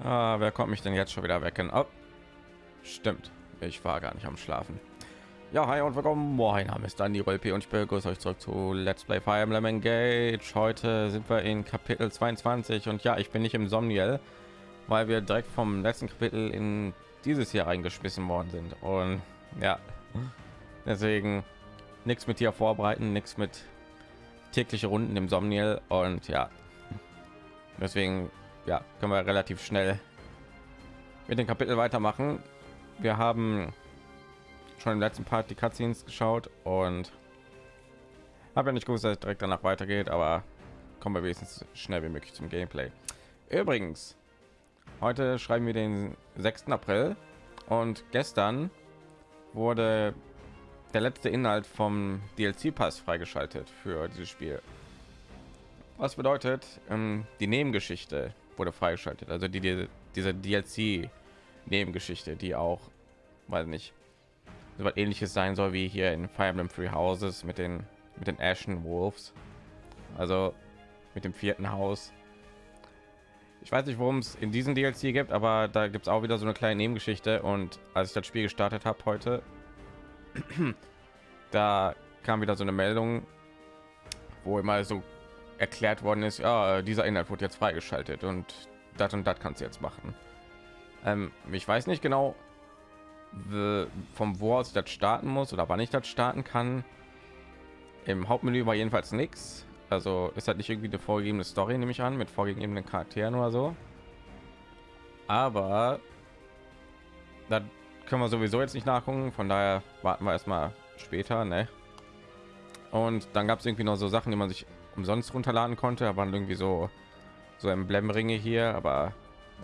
Ah, wer kommt mich denn jetzt schon wieder wecken? Oh, stimmt, ich war gar nicht am Schlafen. Ja, hi und willkommen. Mein Name ist Dani Rolpe und ich begrüße euch zurück zu Let's Play Fire Emblem Engage. Heute sind wir in Kapitel 22 und ja, ich bin nicht im Somniel, weil wir direkt vom letzten Kapitel in dieses Jahr reingeschmissen worden sind. Und ja, deswegen nichts mit hier vorbereiten, nichts mit tägliche Runden im Somniel und ja, deswegen ja, können wir relativ schnell mit dem Kapitel weitermachen. Wir haben schon im letzten Part die Cutscenes geschaut und habe ja nicht gewusst, dass es direkt danach weitergeht, aber kommen wir wenigstens schnell wie möglich zum Gameplay. Übrigens, heute schreiben wir den 6. April und gestern wurde der letzte Inhalt vom DLC-Pass freigeschaltet für dieses Spiel. Was bedeutet, ähm, die Nebengeschichte wurde freigeschaltet. Also die, die diese DLC Nebengeschichte, die auch, weiß nicht, so was ähnliches sein soll wie hier in Fire Emblem Three Houses mit den mit den Ashen Wolves. Also mit dem vierten Haus. Ich weiß nicht, worum es in diesem DLC gibt, aber da gibt es auch wieder so eine kleine Nebengeschichte. Und als ich das Spiel gestartet habe heute, da kam wieder so eine Meldung, wo immer so erklärt worden ist, ja, dieser Inhalt wurde jetzt freigeschaltet und das und das kannst du jetzt machen. Ähm, ich weiß nicht genau, vom wo aus das starten muss oder wann ich das starten kann. Im Hauptmenü war jedenfalls nichts. Also ist halt nicht irgendwie eine vorgegebene Story, nehme ich an, mit vorgegebenen Charakteren oder so. Aber da können wir sowieso jetzt nicht nachgucken. Von daher warten wir erstmal später. Ne? Und dann gab es irgendwie noch so Sachen, die man sich umsonst runterladen konnte, aber irgendwie so so Emblemringe hier, aber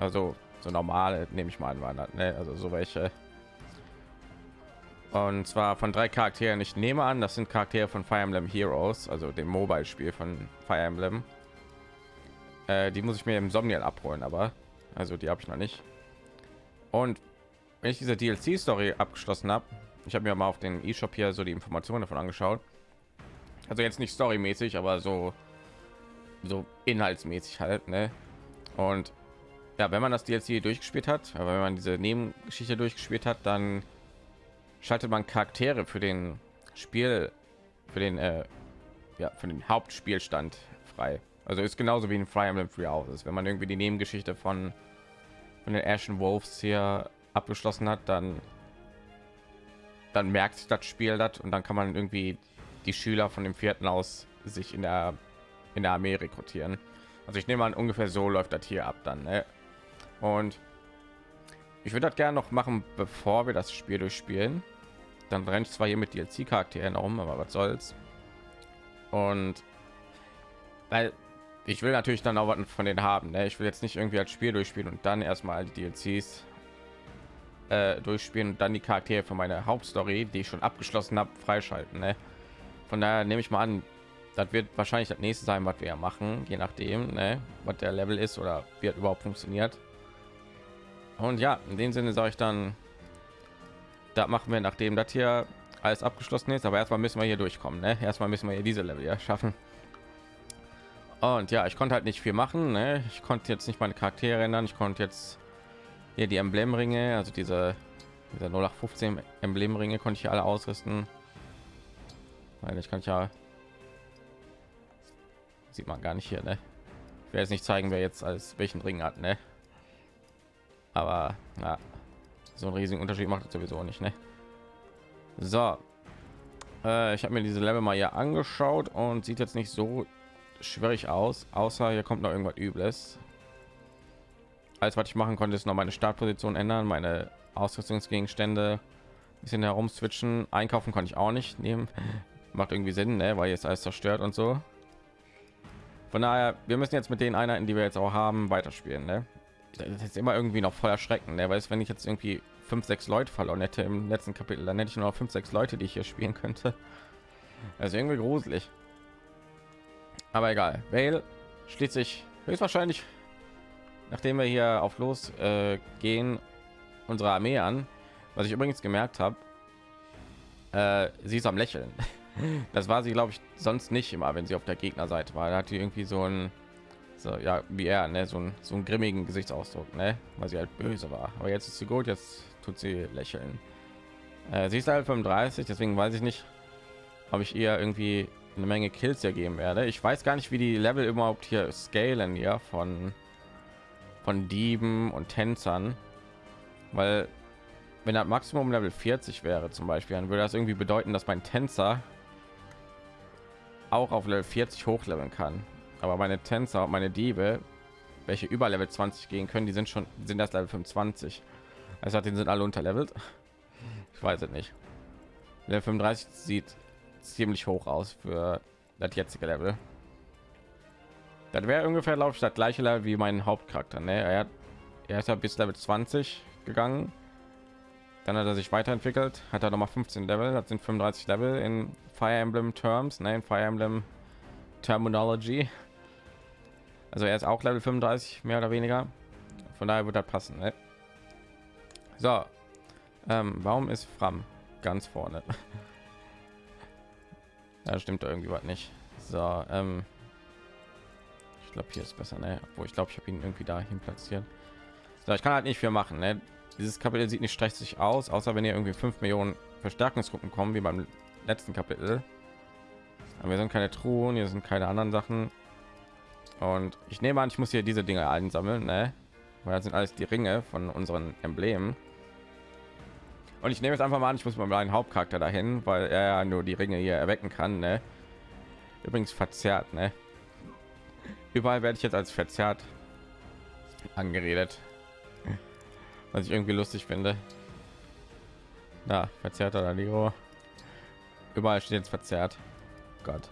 also so normale nehme ich mal an, ne? also so welche. Und zwar von drei Charakteren. Ich nehme an, das sind Charaktere von Fire Emblem Heroes, also dem Mobile-Spiel von Fire Emblem. Äh, die muss ich mir im Somniel abholen, aber also die habe ich noch nicht. Und wenn ich diese DLC-Story abgeschlossen habe, ich habe mir mal auf den E-Shop hier so die Informationen davon angeschaut also jetzt nicht storymäßig aber so so inhaltsmäßig halt ne? und ja wenn man das DLC durchgespielt hat aber wenn man diese nebengeschichte durchgespielt hat dann schaltet man charaktere für den spiel für den äh, ja für den hauptspielstand frei also ist genauso wie in Fire Emblem Free Houses wenn man irgendwie die nebengeschichte von von den Ashen Wolves hier abgeschlossen hat dann dann merkt das Spiel das und dann kann man irgendwie die Schüler von dem vierten aus sich in der in der Armee rekrutieren. Also ich nehme an, ungefähr so läuft das hier ab dann. Ne? Und ich würde das gerne noch machen, bevor wir das Spiel durchspielen. Dann rennt zwar hier mit DLC-Charakteren um, aber was soll's. Und weil ich will natürlich dann auch was von denen haben. Ne? Ich will jetzt nicht irgendwie als Spiel durchspielen und dann erstmal die DLCs äh, durchspielen und dann die Charaktere von meiner Hauptstory, die ich schon abgeschlossen habe, freischalten. Ne? Von daher nehme ich mal an das wird wahrscheinlich das nächste sein was wir machen je nachdem ne, was der level ist oder wird überhaupt funktioniert. Und ja in dem sinne sage ich dann da machen wir nachdem das hier alles abgeschlossen ist. Aber erstmal müssen wir hier durchkommen ne? erstmal müssen wir hier diese level ja schaffen. Und ja ich konnte halt nicht viel machen ne? ich konnte jetzt nicht meine charaktere ändern. Ich konnte jetzt hier die emblemringe also diese dieser 0815 emblemringe konnte ich alle ausrüsten weil ich kann ja sieht man gar nicht hier, ne? Ich werde nicht zeigen, wer jetzt als welchen Ring hat, ne? Aber ja, so einen riesigen Unterschied macht es sowieso nicht, ne? So, äh, ich habe mir diese Level mal hier angeschaut und sieht jetzt nicht so schwierig aus, außer hier kommt noch irgendwas Übles. Alles, was ich machen konnte, ist noch meine Startposition ändern, meine Ausrüstungsgegenstände bisschen herum switchen. Einkaufen konnte ich auch nicht nehmen macht irgendwie Sinn, ne? weil jetzt alles zerstört und so. Von daher, wir müssen jetzt mit den Einheiten, die wir jetzt auch haben, weiterspielen. Ne? Das ist immer irgendwie noch voll erschreckend, ne? weil es, wenn ich jetzt irgendwie fünf, sechs Leute verloren hätte im letzten Kapitel, dann hätte ich nur noch fünf, sechs Leute, die ich hier spielen könnte. Also irgendwie gruselig. Aber egal. Vale schließt sich höchstwahrscheinlich, nachdem wir hier auf los äh, gehen, unsere Armee an. Was ich übrigens gemerkt habe, äh, sie ist am Lächeln. Das war sie, glaube ich, sonst nicht immer, wenn sie auf der Gegnerseite war. Da hat die irgendwie so ein So, ja, wie er, ne? so, ein, so einen grimmigen Gesichtsausdruck, ne? weil sie halt böse war. Aber jetzt ist sie gut, jetzt tut sie lächeln. Äh, sie ist halt 35, deswegen weiß ich nicht, ob ich ihr irgendwie eine Menge Kills ergeben werde. Ich weiß gar nicht, wie die Level überhaupt hier scalen hier von von Dieben und Tänzern, weil wenn das Maximum Level 40 wäre zum Beispiel, dann würde das irgendwie bedeuten, dass mein Tänzer auch auf Level 40 hochleveln kann aber meine Tänzer und meine Diebe, welche über Level 20 gehen können, die sind schon sind das Level 25. Also die sind alle unterlevelt. Ich weiß es nicht. Level 35 sieht ziemlich hoch aus für das jetzige Level. Das wäre ungefähr das gleiche Level wie mein Hauptcharakter. Ne? Er, hat, er ist ja bis Level 20 gegangen. Dann hat er sich weiterentwickelt, hat er noch mal 15 Level, das sind 35 Level in Fire Emblem Terms, ne, in Fire Emblem Terminology. Also er ist auch Level 35, mehr oder weniger. Von daher wird das passen. Ne? So, ähm, warum ist Fram ganz vorne? ja, stimmt irgendwie was nicht. So, ähm, ich glaube hier ist besser, ne? Wo ich glaube, ich habe ihn irgendwie dahin platziert. So, ich kann halt nicht viel machen. Ne? Dieses Kapitel sieht nicht stressig aus, außer wenn ihr irgendwie 5 Millionen Verstärkungsgruppen kommen, wie beim letzten Kapitel. Aber wir sind keine Truhen, hier sind keine anderen Sachen. Und ich nehme an, ich muss hier diese Dinge einsammeln, ne? Weil das sind alles die Ringe von unseren Emblemen. Und ich nehme jetzt einfach mal an, ich muss mal meinen Hauptcharakter dahin, weil er ja nur die Ringe hier erwecken kann, ne? Übrigens verzerrt, ne? Überall werde ich jetzt als verzerrt angeredet, was ich irgendwie lustig finde. Na, verzerrter Danilo. Überall steht jetzt verzerrt. Gott.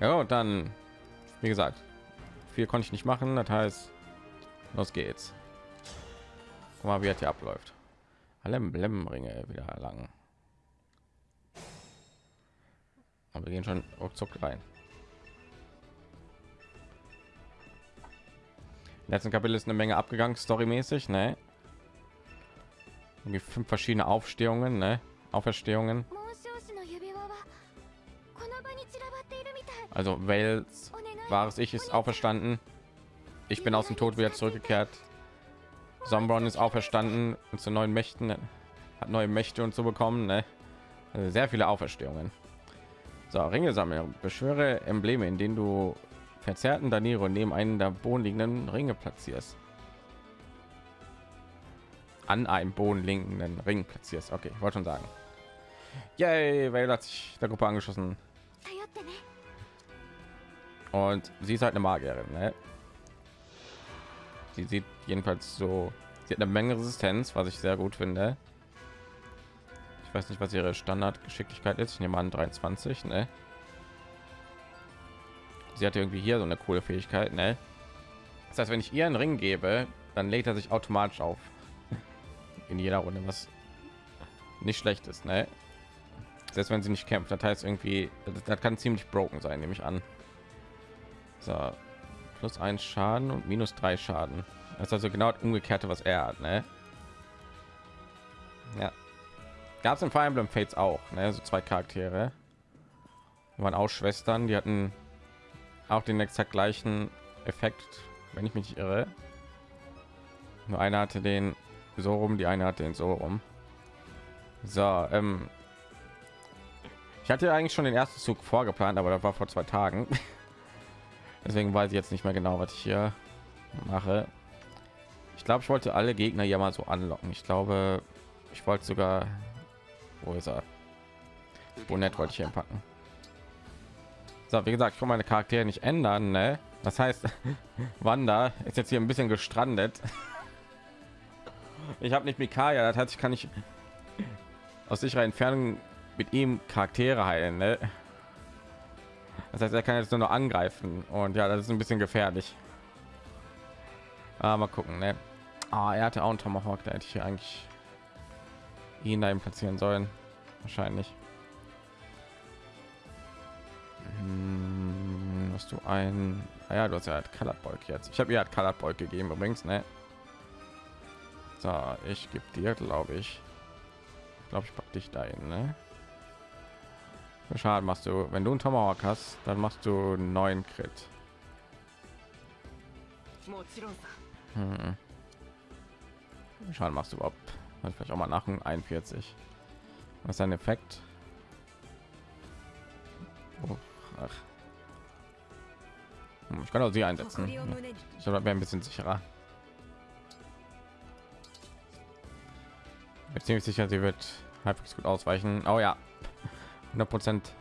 Ja, und dann wie gesagt viel konnte ich nicht machen das heißt los geht's Guck mal wie er hier abläuft alle emblemringe wieder lang aber wir gehen schon ruckzuck rein letzten kapitel ist eine menge abgegangen storymäßig ne irgendwie fünf verschiedene aufstehungen ne auferstehungen also Wales wahres Ich ist auferstanden. Ich bin aus dem Tod wieder zurückgekehrt. Sombron ist auferstanden und zu neuen Mächten hat neue Mächte und so bekommen. Ne? Also sehr viele Auferstehungen. So, Ringe sammeln. Beschwöre Embleme, in denen du verzerrten Daniro neben einen der bodenliegenden Ringe platzierst. An einem bodenliegenden Ring platzierst. Okay, ich wollte schon sagen. Yay, weil hat sich der Gruppe angeschlossen. Und sie ist halt eine Magierin. Ne? Sie sieht jedenfalls so, sie hat eine Menge Resistenz, was ich sehr gut finde. Ich weiß nicht, was ihre Standardgeschicklichkeit ist. Ich nehme an 23. Ne? Sie hat irgendwie hier so eine coole Fähigkeit. Ne? Das heißt, wenn ich ihr einen Ring gebe, dann lädt er sich automatisch auf in jeder Runde, was nicht schlecht ist. Ne? Selbst wenn sie nicht kämpft, das heißt irgendwie, das kann ziemlich broken sein, nehme ich an. So, plus ein Schaden und minus drei Schaden. Das ist also genau das umgekehrte, was er hat, ne? Ja. Gab es im Fire Emblem Fates auch, ne? So zwei Charaktere. Die waren auch Schwestern, die hatten auch den exakt gleichen Effekt, wenn ich mich irre. Nur einer hatte den so rum, die eine hatte den so rum. So, ähm, ich hatte eigentlich schon den ersten Zug vorgeplant, aber das war vor zwei Tagen. deswegen weiß ich jetzt nicht mehr genau was ich hier mache ich glaube ich wollte alle gegner ja mal so anlocken ich glaube ich wollte sogar wo ist er nett wollte ich hier packen so wie gesagt ich kann meine charaktere nicht ändern ne? das heißt wanda ist jetzt hier ein bisschen gestrandet ich habe nicht mikaya das heißt ich kann nicht aus sicherer entfernung mit ihm charaktere heilen ne? Das heißt, er kann jetzt nur noch angreifen und ja, das ist ein bisschen gefährlich. Aber mal gucken, ne? Ah, er hatte auch einen Tomahawk, da hätte ich eigentlich ihn da platzieren sollen, wahrscheinlich. Hm, hast du ein? Ah, ja, du hast ja halt Colored jetzt. Ich habe ihr halt Colored gegeben übrigens, ne? So, ich gebe dir, glaube ich. Ich glaube, ich pack dich dahin, ne? Schaden machst du, wenn du einen Tomahawk hast, dann machst du neun Crit. Hm. Schaden machst du überhaupt? Vielleicht auch mal nach 41. Was ist ein Effekt? Oh, ach. Hm, ich kann auch sie einsetzen. Ich glaube, ein bisschen sicherer. Ich bin ziemlich sicher, sie wird halbwegs gut ausweichen. Oh ja, 100 Prozent.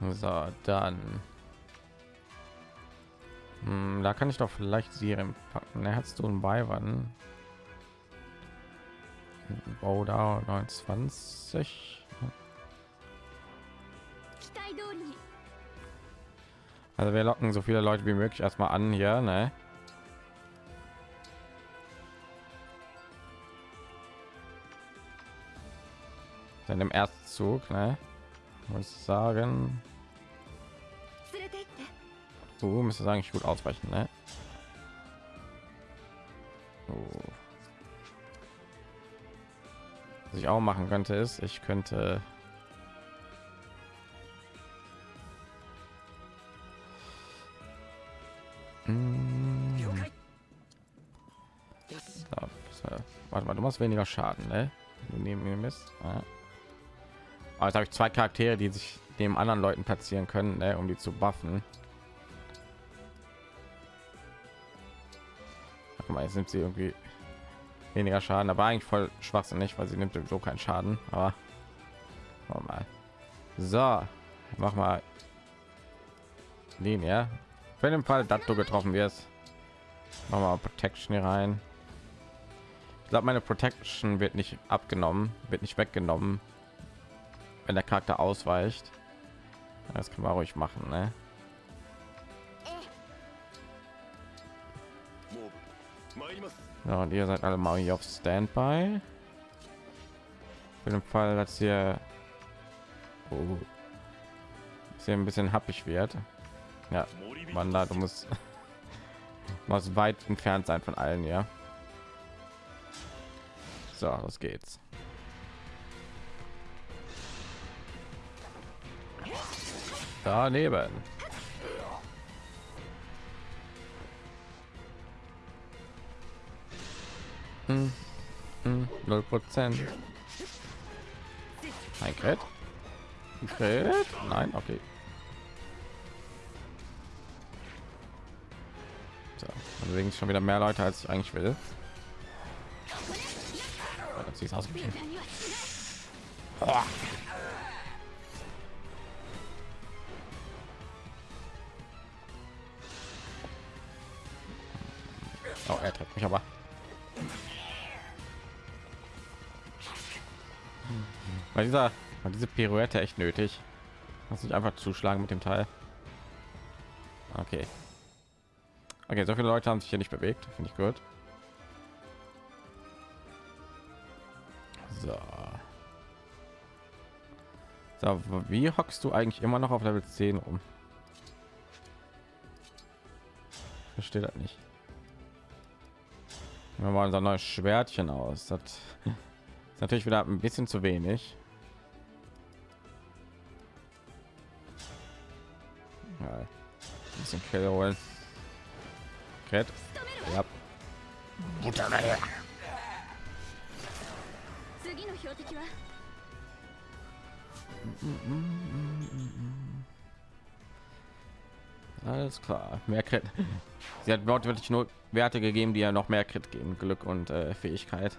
So, dann. Hm, da kann ich doch vielleicht Serien packen. Er hast du einen Beiwagen. Bau da 29. Also wir locken so viele Leute wie möglich erstmal an hier, ne? Dann im ersten Zug, ne? Muss sagen. Du müsste sagen, ich gut ausweichen, ne? Oh. Was ich auch machen könnte, ist, ich könnte Warte mal, du machst weniger Schaden, ne? Neben mir bist. Ja. Aber jetzt habe ich zwei Charaktere, die sich dem anderen Leuten platzieren können, ne, um die zu buffen. Guck mal, jetzt nimmt sie irgendwie weniger Schaden, aber eigentlich voll schwachsinnig, weil sie nimmt sowieso keinen Schaden. Aber mal. So, mach mal Linie. Für den Fall, dass du getroffen wirst, machen wir Protection hier rein. Glaube, meine Protection wird nicht abgenommen, wird nicht weggenommen, wenn der Charakter ausweicht. Das kann man ruhig machen, ne? Ja, und ihr seid alle mal auf Standby. Für den Fall, dass hier, oh, hier ein bisschen happig wird. Ja, man da, du musst was weit entfernt sein von allen, ja. So, los geht's. Daneben. Hm. Hm. Null Prozent. Ein Crit. Crit? Nein, okay. So, deswegen schon wieder mehr Leute als ich eigentlich will. Oh, Oh, er trifft mich aber. Bei dieser, bei diese Pirouette echt nötig. Muss ich einfach zuschlagen mit dem Teil. Okay. Okay, so viele Leute haben sich hier nicht bewegt, finde ich gut. So, wie hockst du eigentlich immer noch auf Level 10 rum? Verstehe das nicht. Wir wollen unser neues Schwertchen aus. Das ist natürlich wieder ein bisschen zu wenig. Ja, ein bisschen Kill holen. Cat. Ja. Alles klar, mehr Crit. Sie hat wortwörtlich nur Werte gegeben, die ja noch mehr Crit geben, Glück und äh, Fähigkeit.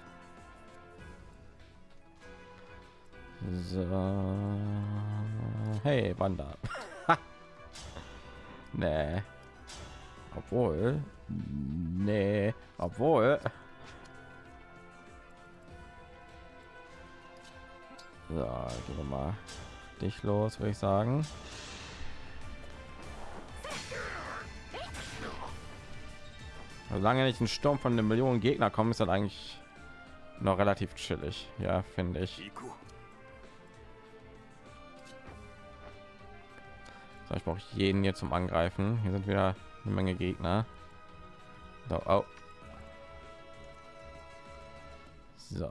So. Hey, Wanda. nee. Obwohl. Nee. Obwohl. So, gehen wir mal dich los, würde ich sagen. Solange nicht ein Sturm von einer Million Gegner kommen, ist das eigentlich noch relativ chillig. Ja, finde ich. So, ich brauche jeden hier zum Angreifen. Hier sind wieder eine Menge Gegner. So, oh. so.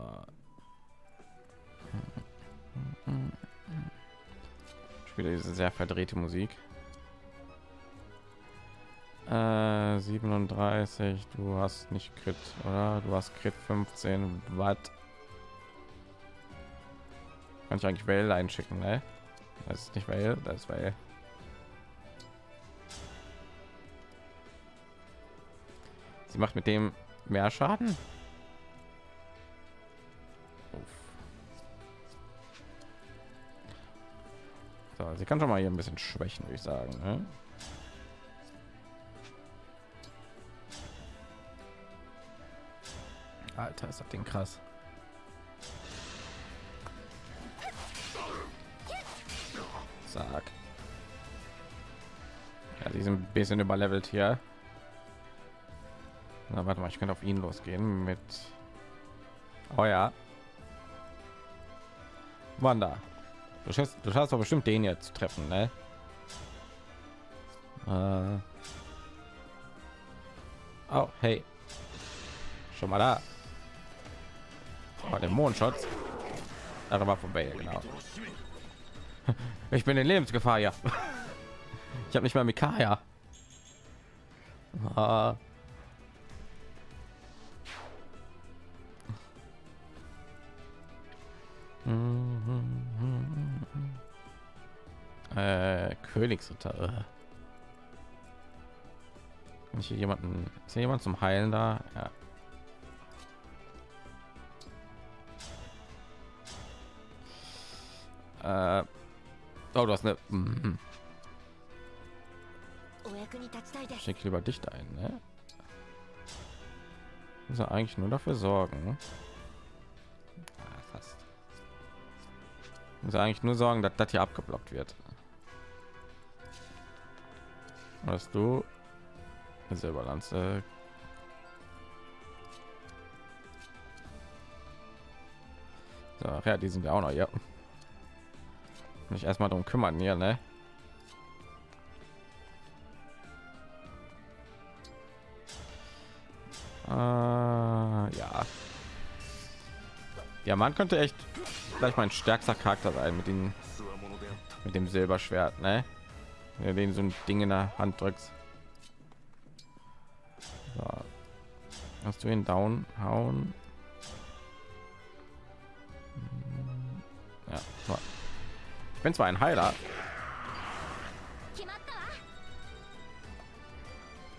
Spiele diese sehr verdrehte Musik. Äh, 37, du hast nicht Crit, oder? Du hast Crit 15, was? Kann ich eigentlich Well einschicken, ne? Das ist nicht Well, das ist Well. Sie macht mit dem mehr Schaden. So, sie kann schon mal hier ein bisschen schwächen, würde ich sagen. Ne? Alter, ist das Ding krass. Sag. Ja, die sind ein bisschen überlevelt hier. Na, warte mal, ich könnte auf ihn losgehen mit. Oh ja. Wanda. Du schaffst, du schaffst doch bestimmt den jetzt treffen, ne? Äh. Oh, hey. Schon mal da. Oh, den Mondschutz. Da war vorbei, genau. Ich bin in Lebensgefahr, ja. Ich habe nicht mal Mikaya. Ah. Äh, Königsritter. Kann ich hier jemanden, ist hier jemand zum Heilen da? Ja. Äh, oh, du hast eine. Mm, Schick lieber dich ein, ne? Muss er eigentlich nur dafür sorgen. Ja, fast. Muss er eigentlich nur sorgen, dass das hier abgeblockt wird. Hast du Silberlanze? So, ja, die sind ja auch noch, ja mich erstmal darum kümmern hier ne? Äh, ja ja man könnte echt gleich mein stärkster charakter sein mit dem mit dem silberschwert ne? Ja, den so ein ding in der hand drückst so. hast du ihn down hauen ja so. Ich bin zwar ein Heiler.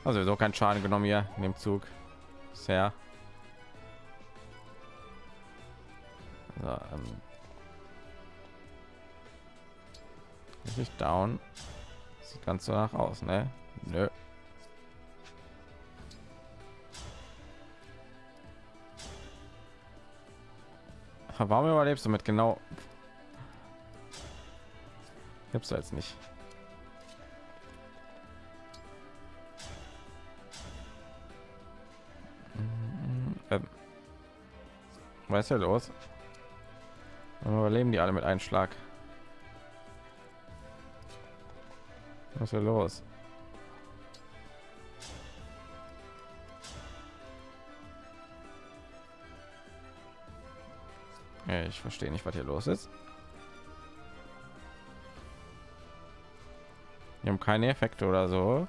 Also so kein Schaden genommen hier in dem Zug. Sehr. So, ähm. Nicht down. Sieht ganz so nach aus, ne? Nö. Warum überlebst du mit genau hab's jetzt nicht. Ähm. Was ist ja los? Überleben die alle mit einem Schlag? Was ist los? Ich verstehe nicht, was hier los ist. Die haben keine Effekte oder so.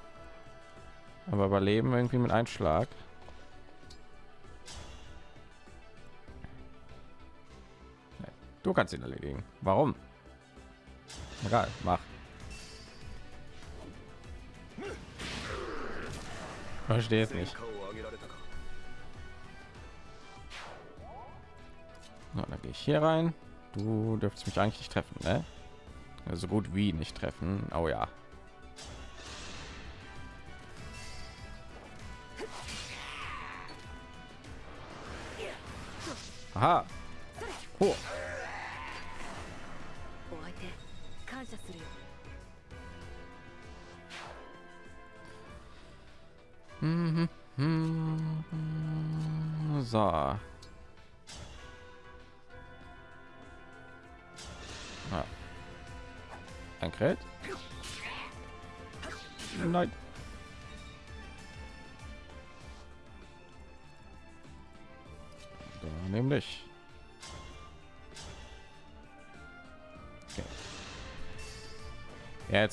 Aber überleben irgendwie mit Einschlag. Du kannst ihn erledigen. Warum? Egal, mach. Verstehe es nicht. So, dann gehe ich hier rein. Du dürftest mich eigentlich nicht treffen, ne? So also gut wie nicht treffen. Oh ja. Aha. Oh.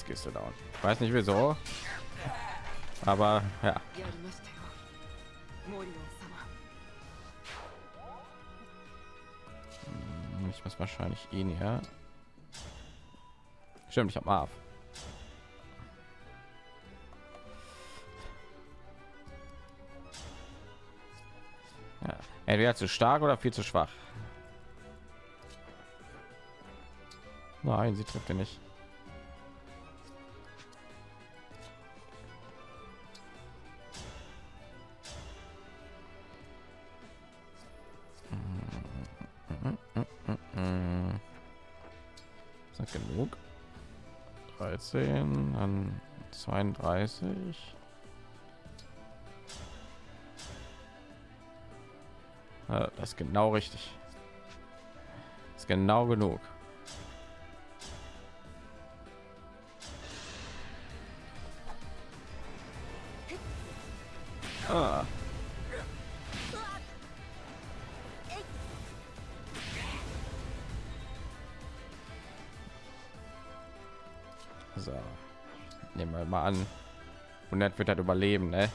gehst du down. Ich weiß nicht wieso, aber ja. Hm, ich muss wahrscheinlich ihn her. Stimmt, ich habe Marv. Ja. Entweder zu stark oder viel zu schwach. Nein, sie trifft ihn nicht. 13, dann 32. Ja, das ist genau richtig. Das ist genau genug. Ah. Wir mal an. 100 wird halt überleben, ne?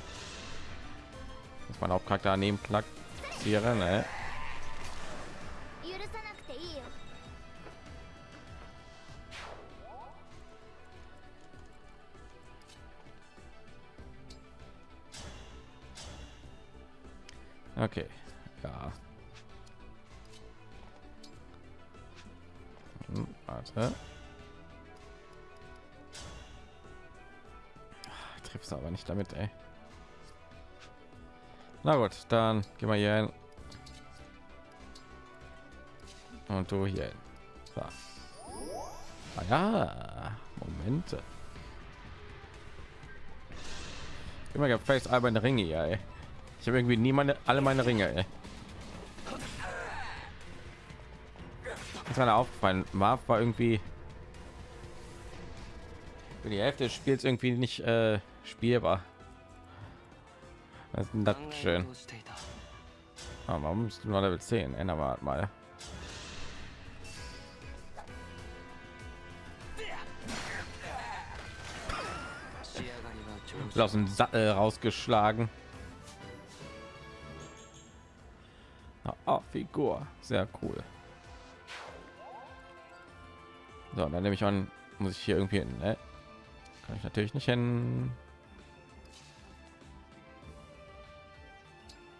Muss man auch Charakter daneben platzieren, ne? Damit, ey. Na gut, dann gehen wir hier hin. Und du hier hin. So. Ah ja, Momente. Immer gefällt alberne Ringe, ja, ey. Ich habe irgendwie nie meine, alle meine Ringe. Ey. Ist mir aufgefallen. Marv war irgendwie für die Hälfte des Spiels irgendwie nicht äh, spielbar. Das ist das schön. Aber warum bist du nur Level 10? Ändern wir mal. aus dem Sattel rausgeschlagen. Oh, Figur, sehr cool. So, dann nehme ich an, muss ich hier irgendwie hin. Ne? Kann ich natürlich nicht hin.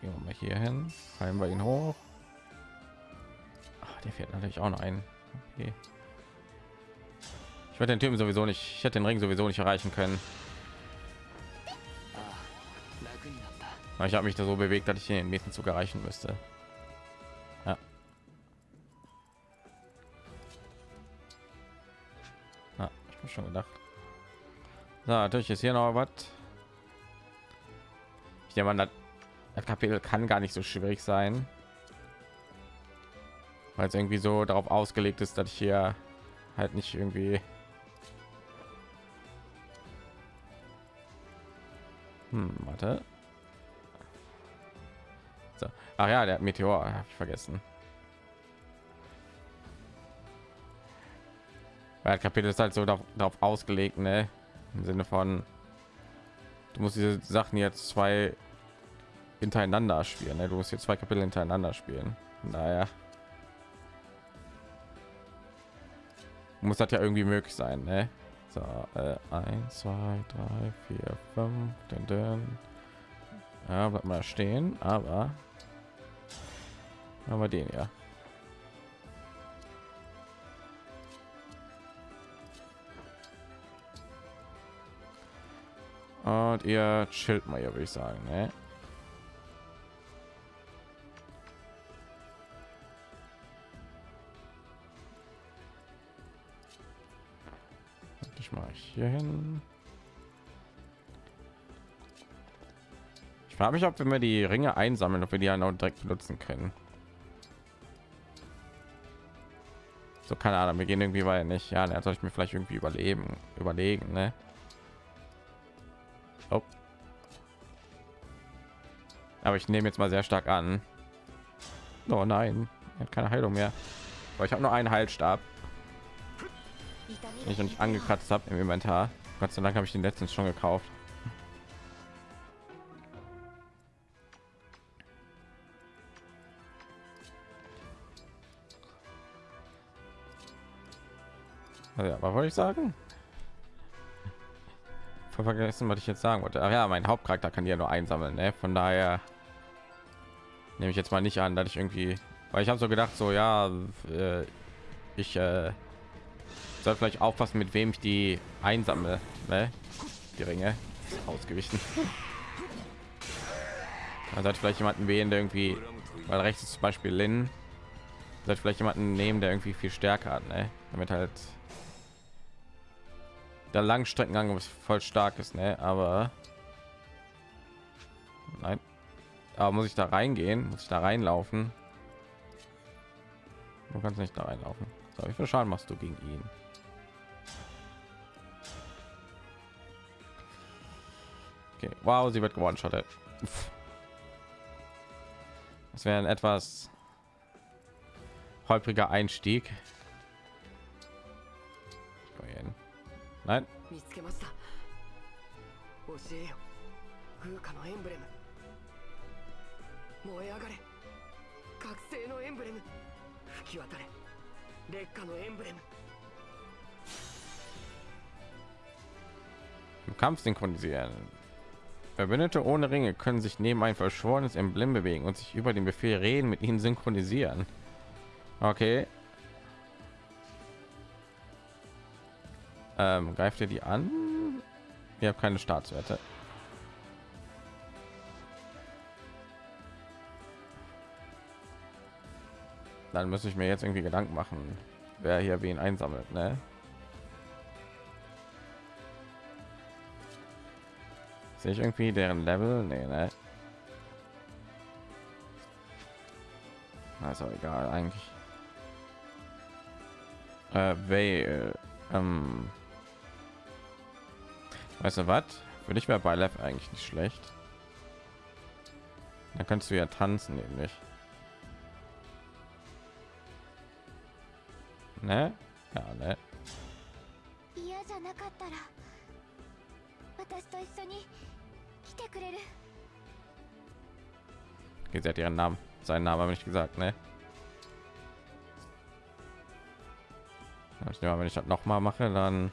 Gehen wir mal hier hin. Heilen wir ihn hoch. Ach, der fährt natürlich auch noch ein. Okay. Ich werde den Typen sowieso nicht. Ich hätte den Ring sowieso nicht erreichen können. Aber ich habe mich da so bewegt, dass ich den nächsten Zug erreichen müsste. Ja. Ah, ich schon gedacht. So, natürlich ist hier noch was. der nehme hat das, Kapitel kann gar nicht so schwierig sein. Weil es irgendwie so darauf ausgelegt ist, dass ich hier halt nicht irgendwie hm, warte so. Ach ja, der Meteor habe ich vergessen. Weil Kapitel ist halt so darauf, darauf ausgelegt, ne? Im Sinne von, du musst diese Sachen jetzt zwei hintereinander spielen. Ne? Du musst jetzt zwei Kapitel hintereinander spielen. Naja, muss das ja irgendwie möglich sein, ne? So, äh, eins, zwei, drei, vier, fünf, den, den. Ja, bleibt mal stehen, aber haben wir den ja. Und ihr chillt mal hier, würde ich sagen, ne? Hier hin. Ich frage mich, ob wir die Ringe einsammeln, ob wir die dann auch direkt benutzen können. So keine Ahnung, wir gehen irgendwie weiter nicht. Ja, dann soll ich mir vielleicht irgendwie überleben, überlegen, ne? Oh. Aber ich nehme jetzt mal sehr stark an. Oh nein, er hat keine Heilung mehr. Aber ich habe nur einen Heilstab, ich noch nicht angekratzt habe im Inventar. Gott sei Dank habe ich den letztens schon gekauft. Also ja, was wollte ich sagen? Voll vergessen, was ich jetzt sagen wollte. Ach ja, mein Hauptcharakter kann ja nur einsammeln. Ne? Von daher nehme ich jetzt mal nicht an, dass ich irgendwie, weil ich habe so gedacht, so ja, äh, ich äh, soll vielleicht aufpassen, mit wem ich die einsammle, ne? Die Ringe ausgewichen. Man sollte vielleicht jemanden wählen, der irgendwie, weil rechts ist zum Beispiel Lin, sollte vielleicht jemanden nehmen, der irgendwie viel stärker hat, ne? Damit halt der Langstreckengang voll stark ist, ne? Aber nein, aber muss ich da reingehen? Muss ich da reinlaufen? Du kannst nicht da reinlaufen. So, wie viel Schaden machst du gegen ihn? Okay. Wow, sie wird gewonnen, schottet. Das wäre ein etwas holpriger Einstieg. Nein. Im Kampf synchronisieren. Verbündete ohne Ringe können sich neben ein verschworenes Emblem bewegen und sich über den Befehl reden mit ihnen synchronisieren. Okay. Ähm, greift ihr die an? Ihr habt keine Staatswerte. Dann muss ich mir jetzt irgendwie Gedanken machen, wer hier wen einsammelt, ne? Sehe ich irgendwie deren Level? Nee, ne? Also egal eigentlich. Äh, Vale, ähm, weißt du was? Für dich wäre bei Lev eigentlich nicht schlecht. Dann kannst du ja tanzen, nämlich. Ne? Ja, ne? 嫌じゃなかったら私と一緒に来てくれる Okay, sie hat ihren Namen, seinen Namen habe ich gesagt, ne? Ja, Ich nehme, an, wenn ich das noch mal mache, dann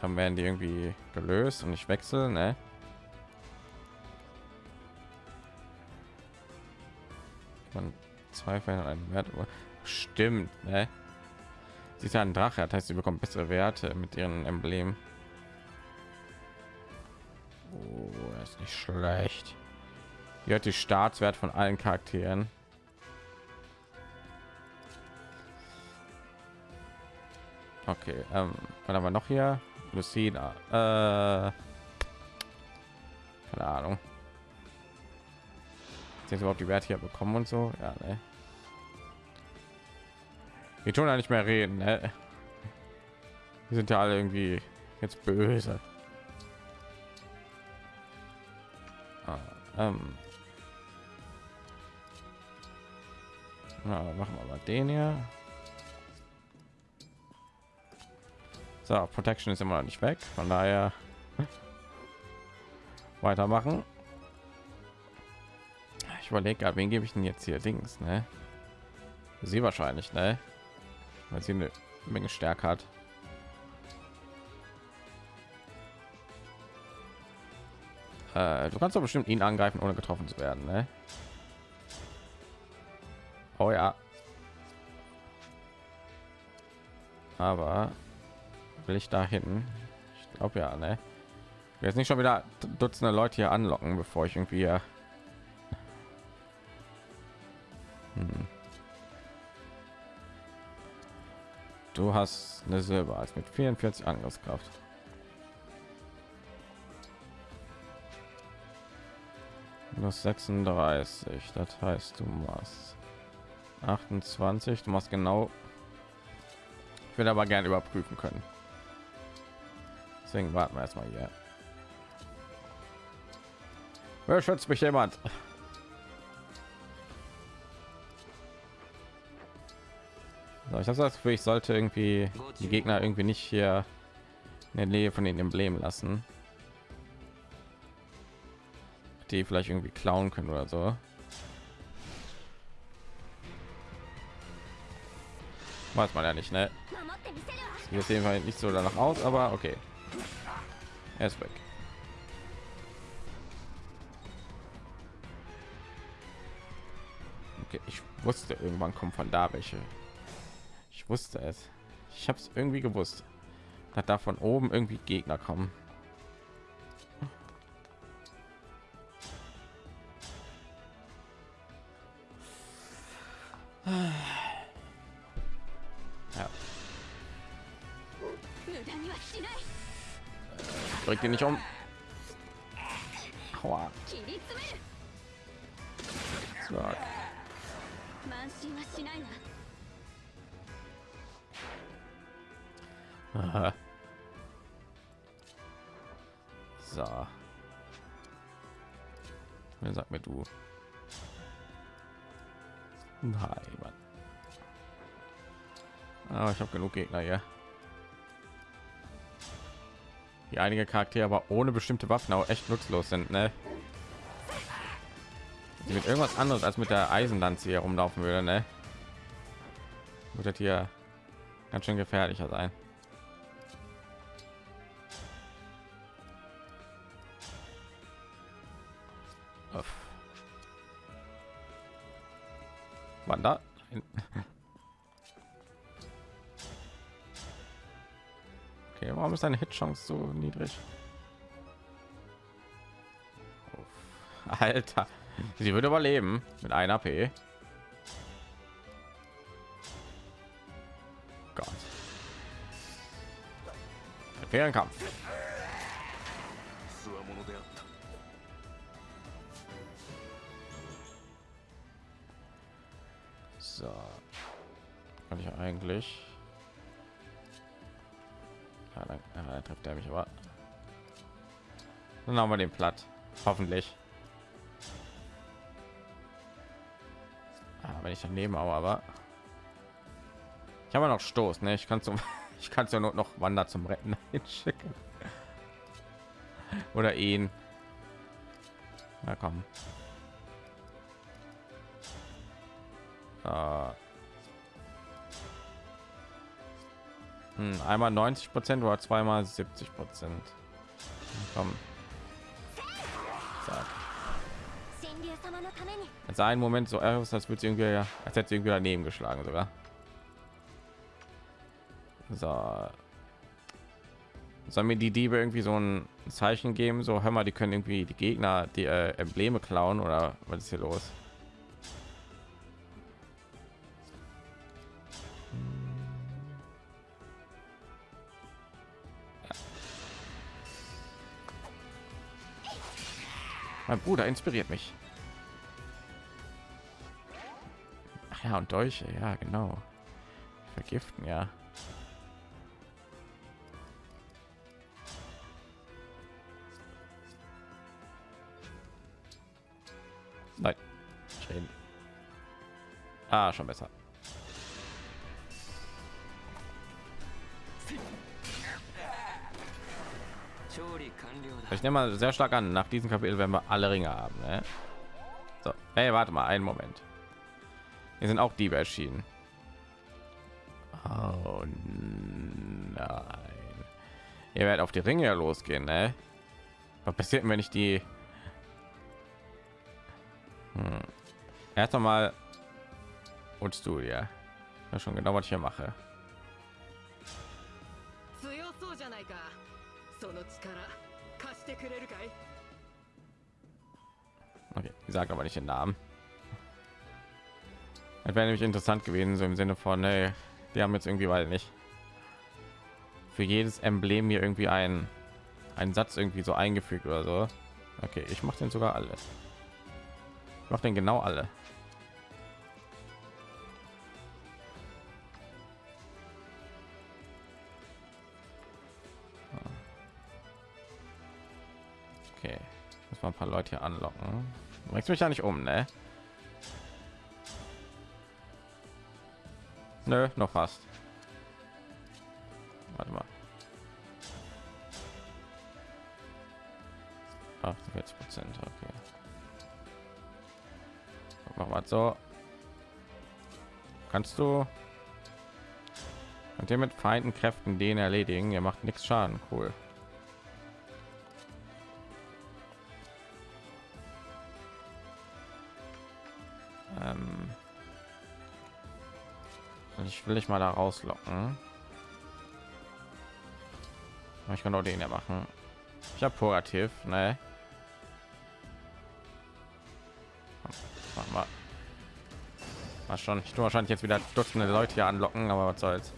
dann werden die irgendwie gelöst und ich wechsle, ne? Man zwei verändern einen Wert, aber stimmt, ne? Sie ist ja ein Drache, das heißt, sie bekommt bessere Werte mit ihren Emblem. Oh, ist nicht schlecht. Hier hat die Staatswert von allen Charakteren. Okay, ähm, dann haben wir noch hier Lucina. Äh, keine Ahnung. Jetzt überhaupt die Werte hier bekommen und so. Ja, ne? Wir tun ja nicht mehr reden. Ne? Wir sind ja alle irgendwie jetzt böse. Ah, ähm. Na, machen wir mal den hier. So, Protection ist immer noch nicht weg, von daher weitermachen. Ich überlege, wen gebe ich denn jetzt hier Dings, ne? Sie wahrscheinlich, ne? Weil sie eine Menge Stärke hat. Äh, du kannst doch bestimmt ihn angreifen, ohne getroffen zu werden, ne? Oh ja. Aber will ich da hin? Ich glaube ja, ne? Jetzt nicht schon wieder Dutzende Leute hier anlocken, bevor ich irgendwie Du hast eine Silber als mit 44 Angriffskraft. Minus 36, das heißt, du machst 28, du machst genau. Ich will aber gerne überprüfen können. Deswegen warten wir erstmal hier. Wer schützt mich jemand? So, ich habe das Gefühl, ich sollte irgendwie die Gegner irgendwie nicht hier in der Nähe von den Emblemen lassen, die vielleicht irgendwie klauen können oder so. Weiß man ja nicht, ne? Hier ist jedenfalls nicht so danach aus, aber okay. Er ist weg. Okay, ich wusste, irgendwann kommen von da welche. Ich wusste es. Ich habe es irgendwie gewusst. Dass da von oben irgendwie Gegner kommen. Ja. Bringt ihn nicht um. Aua. So. Wer sagt mir du? Nein, Mann. Aber ich habe genug Gegner hier. Die einige Charaktere aber ohne bestimmte Waffen auch echt nutzlos sind, ne? Die mit irgendwas anderes als mit der Eisenlanze hier rumlaufen würde, ne? Wird hier ganz schön gefährlicher sein. Wann da? Okay, warum ist deine Hitchance so niedrig? Alter, sie würde überleben mit einer AP. Gott. Fairen Kampf. Er mich aber. Dann haben wir den platt. Hoffentlich. Ah, wenn ich daneben auch aber. Ich habe noch Stoß, ne? Ich kann zum ich kann zur Not noch Wander zum Retten hinschicken. Oder ihn. Na komm. Äh. Hm, einmal 90 Prozent oder zweimal 70 Prozent. Komm. Zack. Jetzt einen Moment so Eros, als würde irgendwie, als hätte irgendwie daneben geschlagen sogar. So. Sollen mir die Diebe irgendwie so ein Zeichen geben? So, hör mal, die können irgendwie die Gegner die äh, Embleme klauen oder was ist hier los? Mein Bruder inspiriert mich. Ach ja, und Dolche, ja, genau. Vergiften, ja. Nein. Schön. Ah, schon besser. Ich nehme mal sehr stark an, nach diesem Kapitel werden wir alle Ringe haben. Ne? So, hey, warte mal, einen Moment. Hier sind auch Diebe erschienen. Oh nein. Ihr werdet auf die Ringe ja losgehen, ne? Was passiert, wenn ich die... Hm. Erst einmal und Studia. Ja, schon genau, was ich hier mache. 強そうじゃないかその力貸してくれるかい Okay, sage aber nicht den Namen. Das wäre nämlich interessant gewesen, so im Sinne von, hey, die haben jetzt irgendwie, weil nicht für jedes Emblem hier irgendwie ein einen Satz irgendwie so eingefügt oder so. Okay, ich mache den sogar alle. Ich mache den genau alle. Paar Leute hier anlocken. Bringst mich ja nicht um, ne? Nö, noch fast. Warte mal. 48 Prozent, okay. Machen wir so. Kannst du? Könnt ihr mit feinden Kräften den erledigen? Ihr macht nichts Schaden. Cool. Ich will dich mal da rauslocken. Ich kann auch den ja machen. Ich habe Purativ, ne? Schon. Ich tue wahrscheinlich jetzt wieder Dutzende Leute hier anlocken, aber was soll's.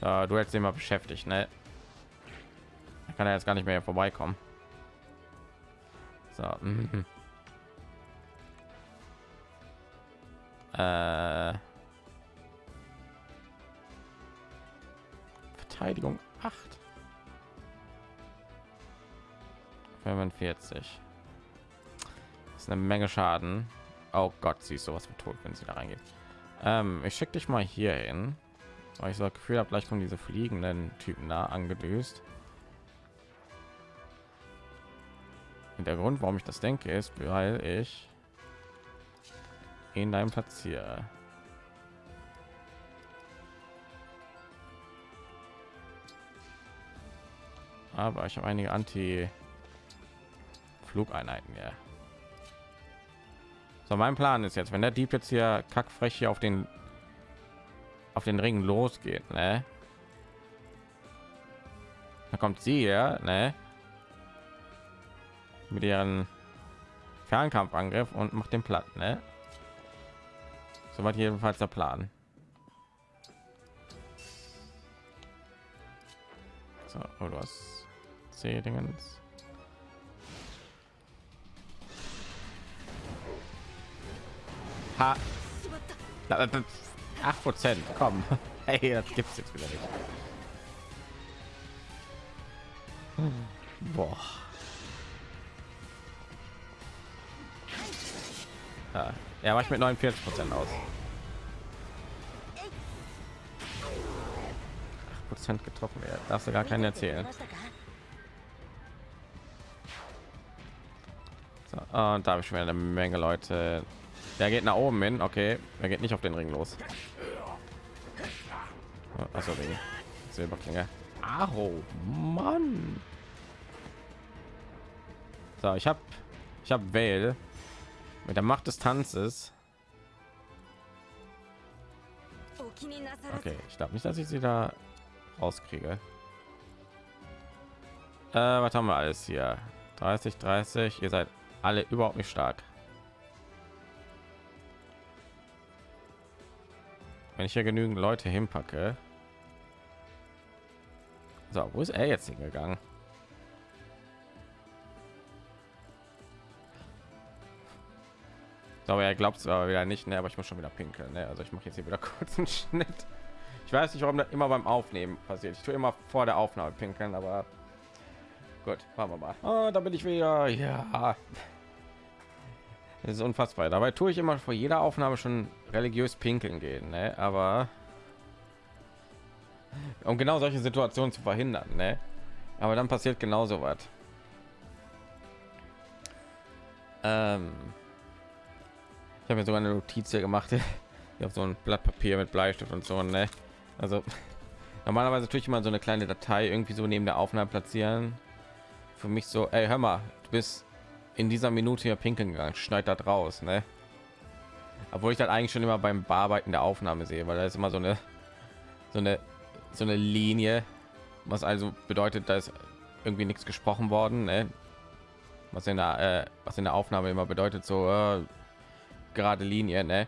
So, du hättest immer beschäftigt, ne? Da kann er jetzt gar nicht mehr vorbeikommen. So. Äh, Verteidigung 8. 45. Das ist eine Menge Schaden. Oh Gott, sie ist sowas für tot, wenn sie da reingeht. Ähm, ich schicke dich mal hier hin. Weil ich so das Gefühl habe, gleich kommen diese fliegenden Typen da angedüst. Und der Grund, warum ich das denke, ist, weil ich in deinem Platz hier. Aber ich habe einige Anti Flugeinheiten ja. So, mein Plan ist jetzt, wenn der Dieb jetzt hier kackfrech hier auf den auf den Ring losgeht, ne? Da kommt sie ja, ne? Mit ihren Fernkampfangriff und macht den platt, ne? Soweit jedenfalls der Plan. So, oh, du hast C-Dingens. Ha. Acht Prozent, komm. Hey, das gibt's jetzt wieder nicht. Boah. Ja, er macht mit 49 Prozent aus. 8 Prozent getroffen werden. Darfst du gar keinen erzählen. So, und da habe ich schon eine Menge Leute. Der geht nach oben hin. Okay, er geht nicht auf den Ring los. Also wegen Silberklinge. Aro, Mann. So, ich habe ich habe Vale mit der Macht des Tanzes. Okay, ich glaube nicht, dass ich sie da rauskriege. Äh, was haben wir alles hier? 30, 30. Ihr seid alle überhaupt nicht stark. Wenn ich hier genügend Leute hinpacke. So, wo ist er jetzt hingegangen? Aber er glaubt es aber wieder nicht, ne? aber ich muss schon wieder pinkeln. Ne? Also ich mache jetzt hier wieder kurz einen Schnitt. Ich weiß nicht, warum das immer beim Aufnehmen passiert. Ich tue immer vor der Aufnahme pinkeln, aber gut, machen wir mal. Oh, da bin ich wieder. Ja, das ist unfassbar. Dabei tue ich immer vor jeder Aufnahme schon religiös pinkeln gehen, ne? aber um genau solche Situationen zu verhindern, ne? Aber dann passiert genauso was. Ähm ich habe mir sogar eine Notiz hier gemacht, auf so ein Blatt Papier mit Bleistift und so. Ne? Also normalerweise tue ich immer so eine kleine Datei irgendwie so neben der Aufnahme platzieren. Für mich so, ey, hör mal, du bist in dieser Minute hier pinkeln gegangen, schneid das raus, ne? Obwohl ich das eigentlich schon immer beim Bearbeiten der Aufnahme sehe, weil da ist immer so eine so eine so eine Linie, was also bedeutet, da ist irgendwie nichts gesprochen worden, ne? Was in der äh, was in der Aufnahme immer bedeutet, so äh, gerade Linie, ne?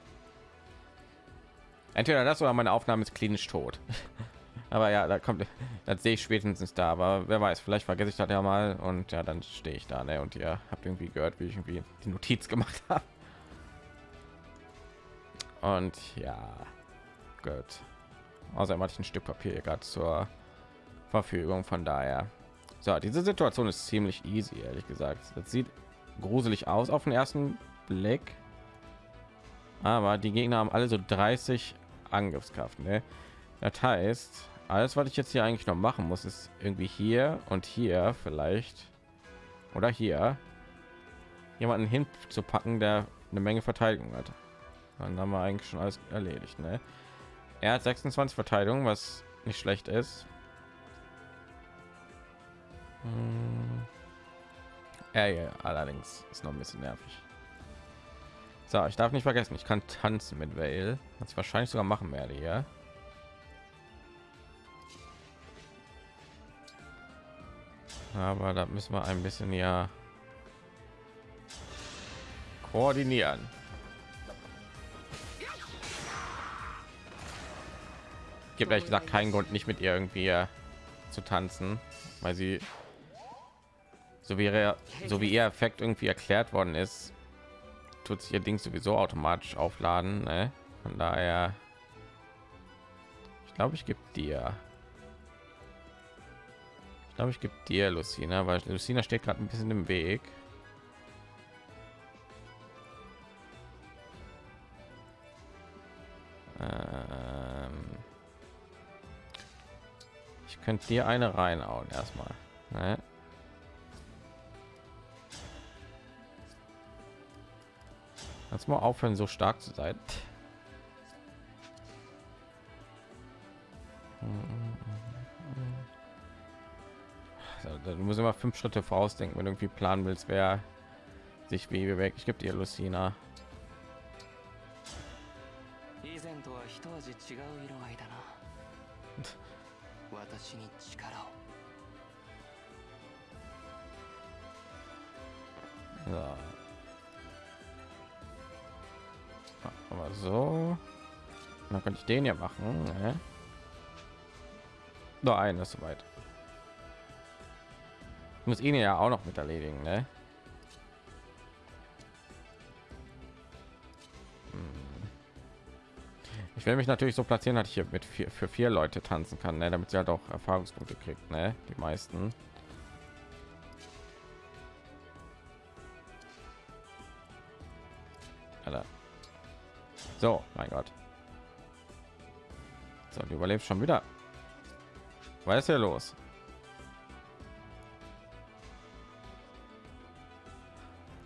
Entweder das oder meine Aufnahme ist klinisch tot. aber ja, da kommt, das sehe ich spätestens da. Aber wer weiß, vielleicht vergesse ich das ja mal und ja, dann stehe ich da, ne? Und ihr habt irgendwie gehört, wie ich irgendwie die Notiz gemacht habe. Und ja, gut. Außerdem hatte ich ein Stück Papier gerade zur Verfügung. Von daher, so diese Situation ist ziemlich easy, ehrlich gesagt. Das sieht gruselig aus auf den ersten Blick aber die Gegner haben alle so 30 Angriffskraft. Ne? Das heißt, alles, was ich jetzt hier eigentlich noch machen muss, ist irgendwie hier und hier vielleicht oder hier jemanden hinzupacken, der eine Menge Verteidigung hat. Dann haben wir eigentlich schon alles erledigt. Ne? Er hat 26 Verteidigung, was nicht schlecht ist. Hm. Er ja, allerdings ist noch ein bisschen nervig. So, ich darf nicht vergessen, ich kann tanzen mit Vale, was ich wahrscheinlich sogar machen werde hier. Aber da müssen wir ein bisschen ja koordinieren. Gibt ehrlich gesagt keinen Grund, nicht mit ihr irgendwie zu tanzen, weil sie so wie ihr, so wie ihr Effekt irgendwie erklärt worden ist, tut sich ihr Ding sowieso automatisch aufladen. Ne? Von daher, ich glaube, ich gebe dir. Ich glaube, ich gebe dir Lucina, weil Lucina steht gerade ein bisschen im Weg. Ähm ich könnte dir eine reinhauen erstmal. Ne? Kannst mal aufhören, so stark zu sein. Also, du musst immer fünf Schritte vorausdenken, wenn du irgendwie planen willst, wer sich wie weg. Ich gebe dir Lucina. 以前とは一味違う色合いだな私に力を So. Aber so. Dann könnte ich den ja machen. Ne? Nur einen ist soweit. Muss ihn ja auch noch mit erledigen, ne? Hm. Ich will mich natürlich so platzieren, dass ich hier mit vier, für vier Leute tanzen kann, ne? damit sie halt auch Erfahrungspunkte kriegt, ne? Die meisten. So, mein Gott. So, du überlebst schon wieder. Was ist hier los?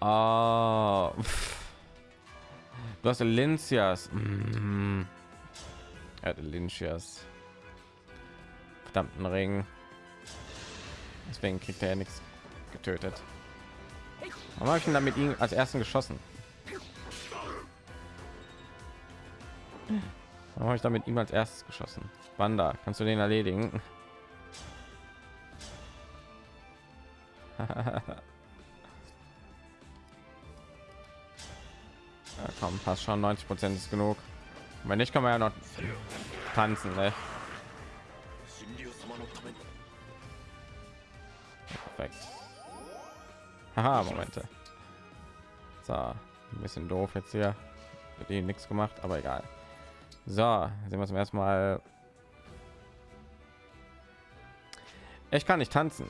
Ah, du hast Lincias. Mm. Er hatte Lincias. Verdammten Ring. Deswegen kriegt er ja nichts getötet. Warum habe ich ihn damit ihn als ersten geschossen? Warum habe ich damit ihm als erstes geschossen? Wanda, kannst du den erledigen? ja, komm, passt schon 90 Prozent ist genug. Wenn nicht, kann man ja noch tanzen. Ne? Perfekt. Haha, Momente. So, ein bisschen doof jetzt hier. Für die nichts gemacht, aber egal. So, sehen wir zum ersten Mal. Ich kann nicht tanzen.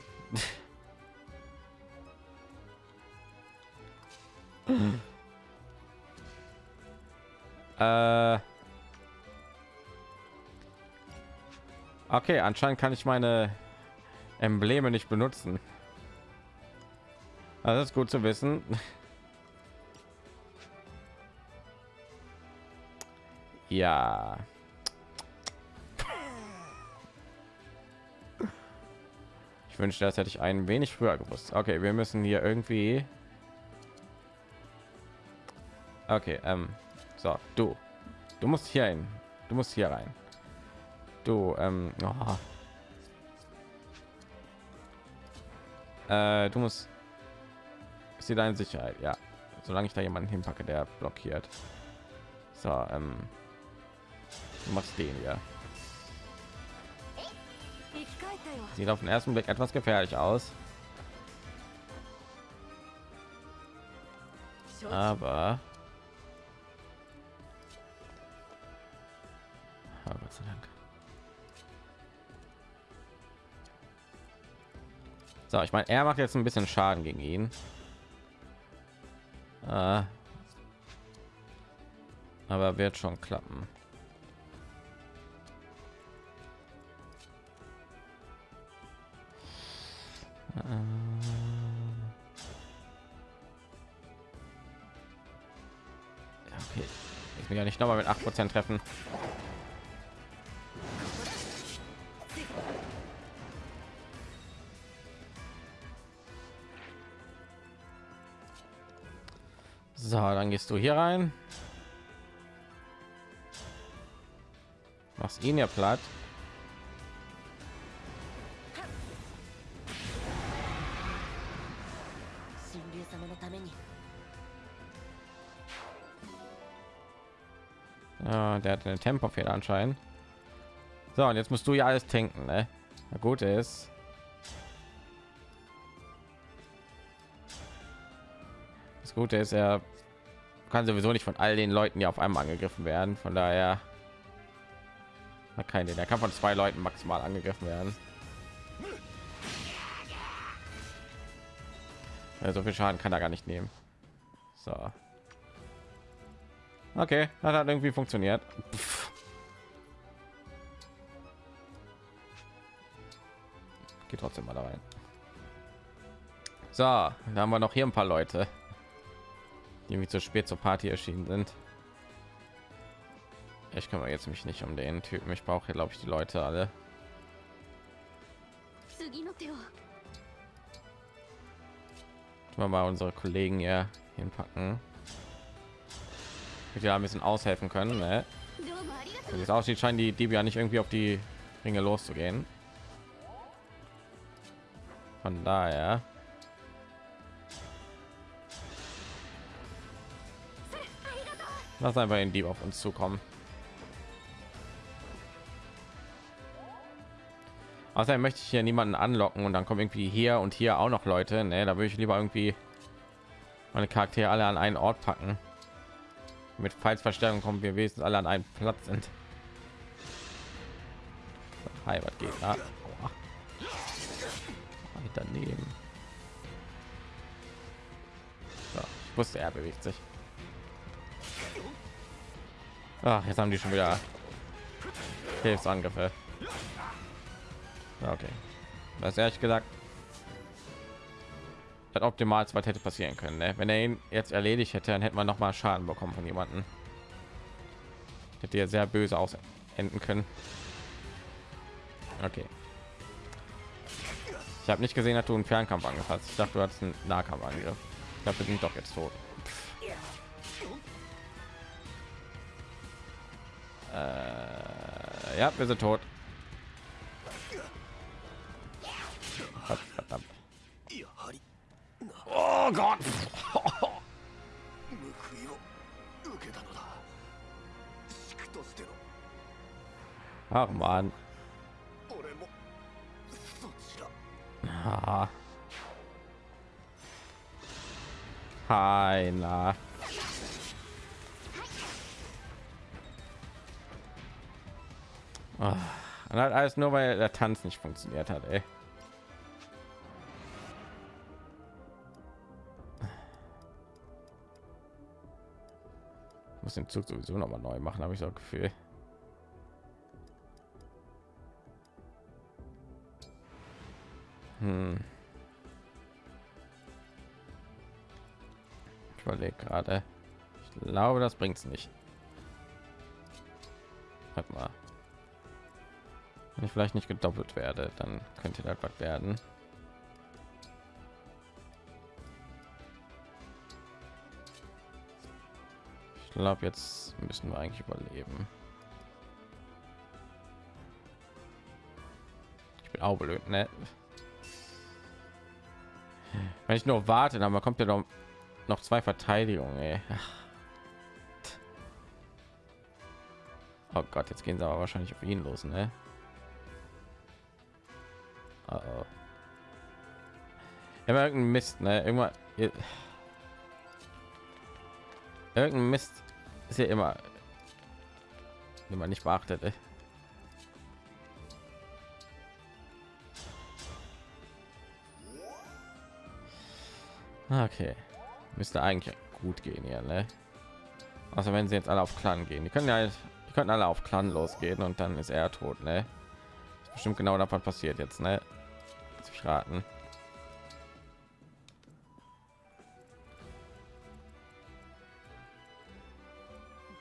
äh okay, anscheinend kann ich meine Embleme nicht benutzen. Das ist gut zu wissen. Ja. Ich wünschte, das hätte ich ein wenig früher gewusst. Okay, wir müssen hier irgendwie. Okay, ähm, so, du, du musst hier hin. Du musst hier rein. Du, ähm, oh. äh, du musst. Ist hier deine Sicherheit? Ja, solange ich da jemanden hinpacke, der blockiert. So, ähm, Machst den ja. Sieht auf den ersten Blick etwas gefährlich aus. Aber oh. So, ich meine, er macht jetzt ein bisschen Schaden gegen ihn. Äh, aber wird schon klappen. Mich ja nicht noch mal mit 8% treffen. So, dann gehst du hier rein. Machst ihn ja platt. Hat eine Tempofehler anscheinend. So, und jetzt musst du ja alles tanken, ne? Na gut ist. Das Gute ist, er kann sowieso nicht von all den Leuten, die auf einmal angegriffen werden. Von daher hat keine. Der kann von zwei Leuten maximal angegriffen werden. So viel Schaden kann er gar nicht nehmen. So. Okay, hat halt irgendwie funktioniert. Pff. Geht trotzdem mal da rein. So, da haben wir noch hier ein paar Leute, die irgendwie zu spät zur Party erschienen sind. Ich kümmere jetzt mich nicht um den Typen. Ich brauche hier, glaube ich, die Leute alle. Mal unsere Kollegen hier hinpacken ja ein bisschen aushelfen können. Ne? Wie es aussieht, scheinen die Diebe ja nicht irgendwie auf die Ringe loszugehen. Von daher. Lass einfach in Dieb auf uns zukommen. Außerdem möchte ich hier niemanden anlocken und dann kommen irgendwie hier und hier auch noch Leute. Ne, da würde ich lieber irgendwie meine Charaktere alle an einen Ort packen mit Falsverstärkung kommen wir wenigstens alle an einen Platz sind. Heimat geht ja. daneben. So, ich wusste, er bewegt sich. Ach, jetzt haben die schon wieder Hilfsangriffe. Okay. Das ehrlich gesagt das optimal was hätte passieren können ne? wenn er ihn jetzt erledigt hätte dann hätte man noch mal schaden bekommen von jemanden hätte ja sehr böse aus enden können. Okay. Ich habe nicht gesehen dass du einen fernkampf angefasst ich dachte du hast einen nahkampf angriff ich glaube wir sind doch jetzt tot. Äh, ja wir sind tot Gott. Ach man. Ah. Keiner. Oh. Und halt alles nur weil der Tanz nicht funktioniert hat, ey. Muss den Zug sowieso noch mal neu machen, habe ich so Gefühl. Hm. Ich überlege gerade. Ich glaube, das bringt es nicht. Hat mal. Wenn ich vielleicht nicht gedoppelt werde, dann könnte das was werden. Glaube, jetzt müssen wir eigentlich überleben. Ich bin auch blöd, ne? Wenn ich nur warte, dann kommt ja noch, noch zwei Verteidigungen. Oh Gott, jetzt gehen sie aber wahrscheinlich auf ihn los, ne? Oh oh. Ja, Mist, ne? Irgendwann irgendein Mist ist ja immer immer nicht beachtet. Ey. Okay, müsste eigentlich gut gehen hier, ne? Also wenn sie jetzt alle auf Clan gehen, die können ja, die können alle auf Clan losgehen und dann ist er tot, ne? Ist bestimmt genau davon passiert jetzt, ne? ich raten.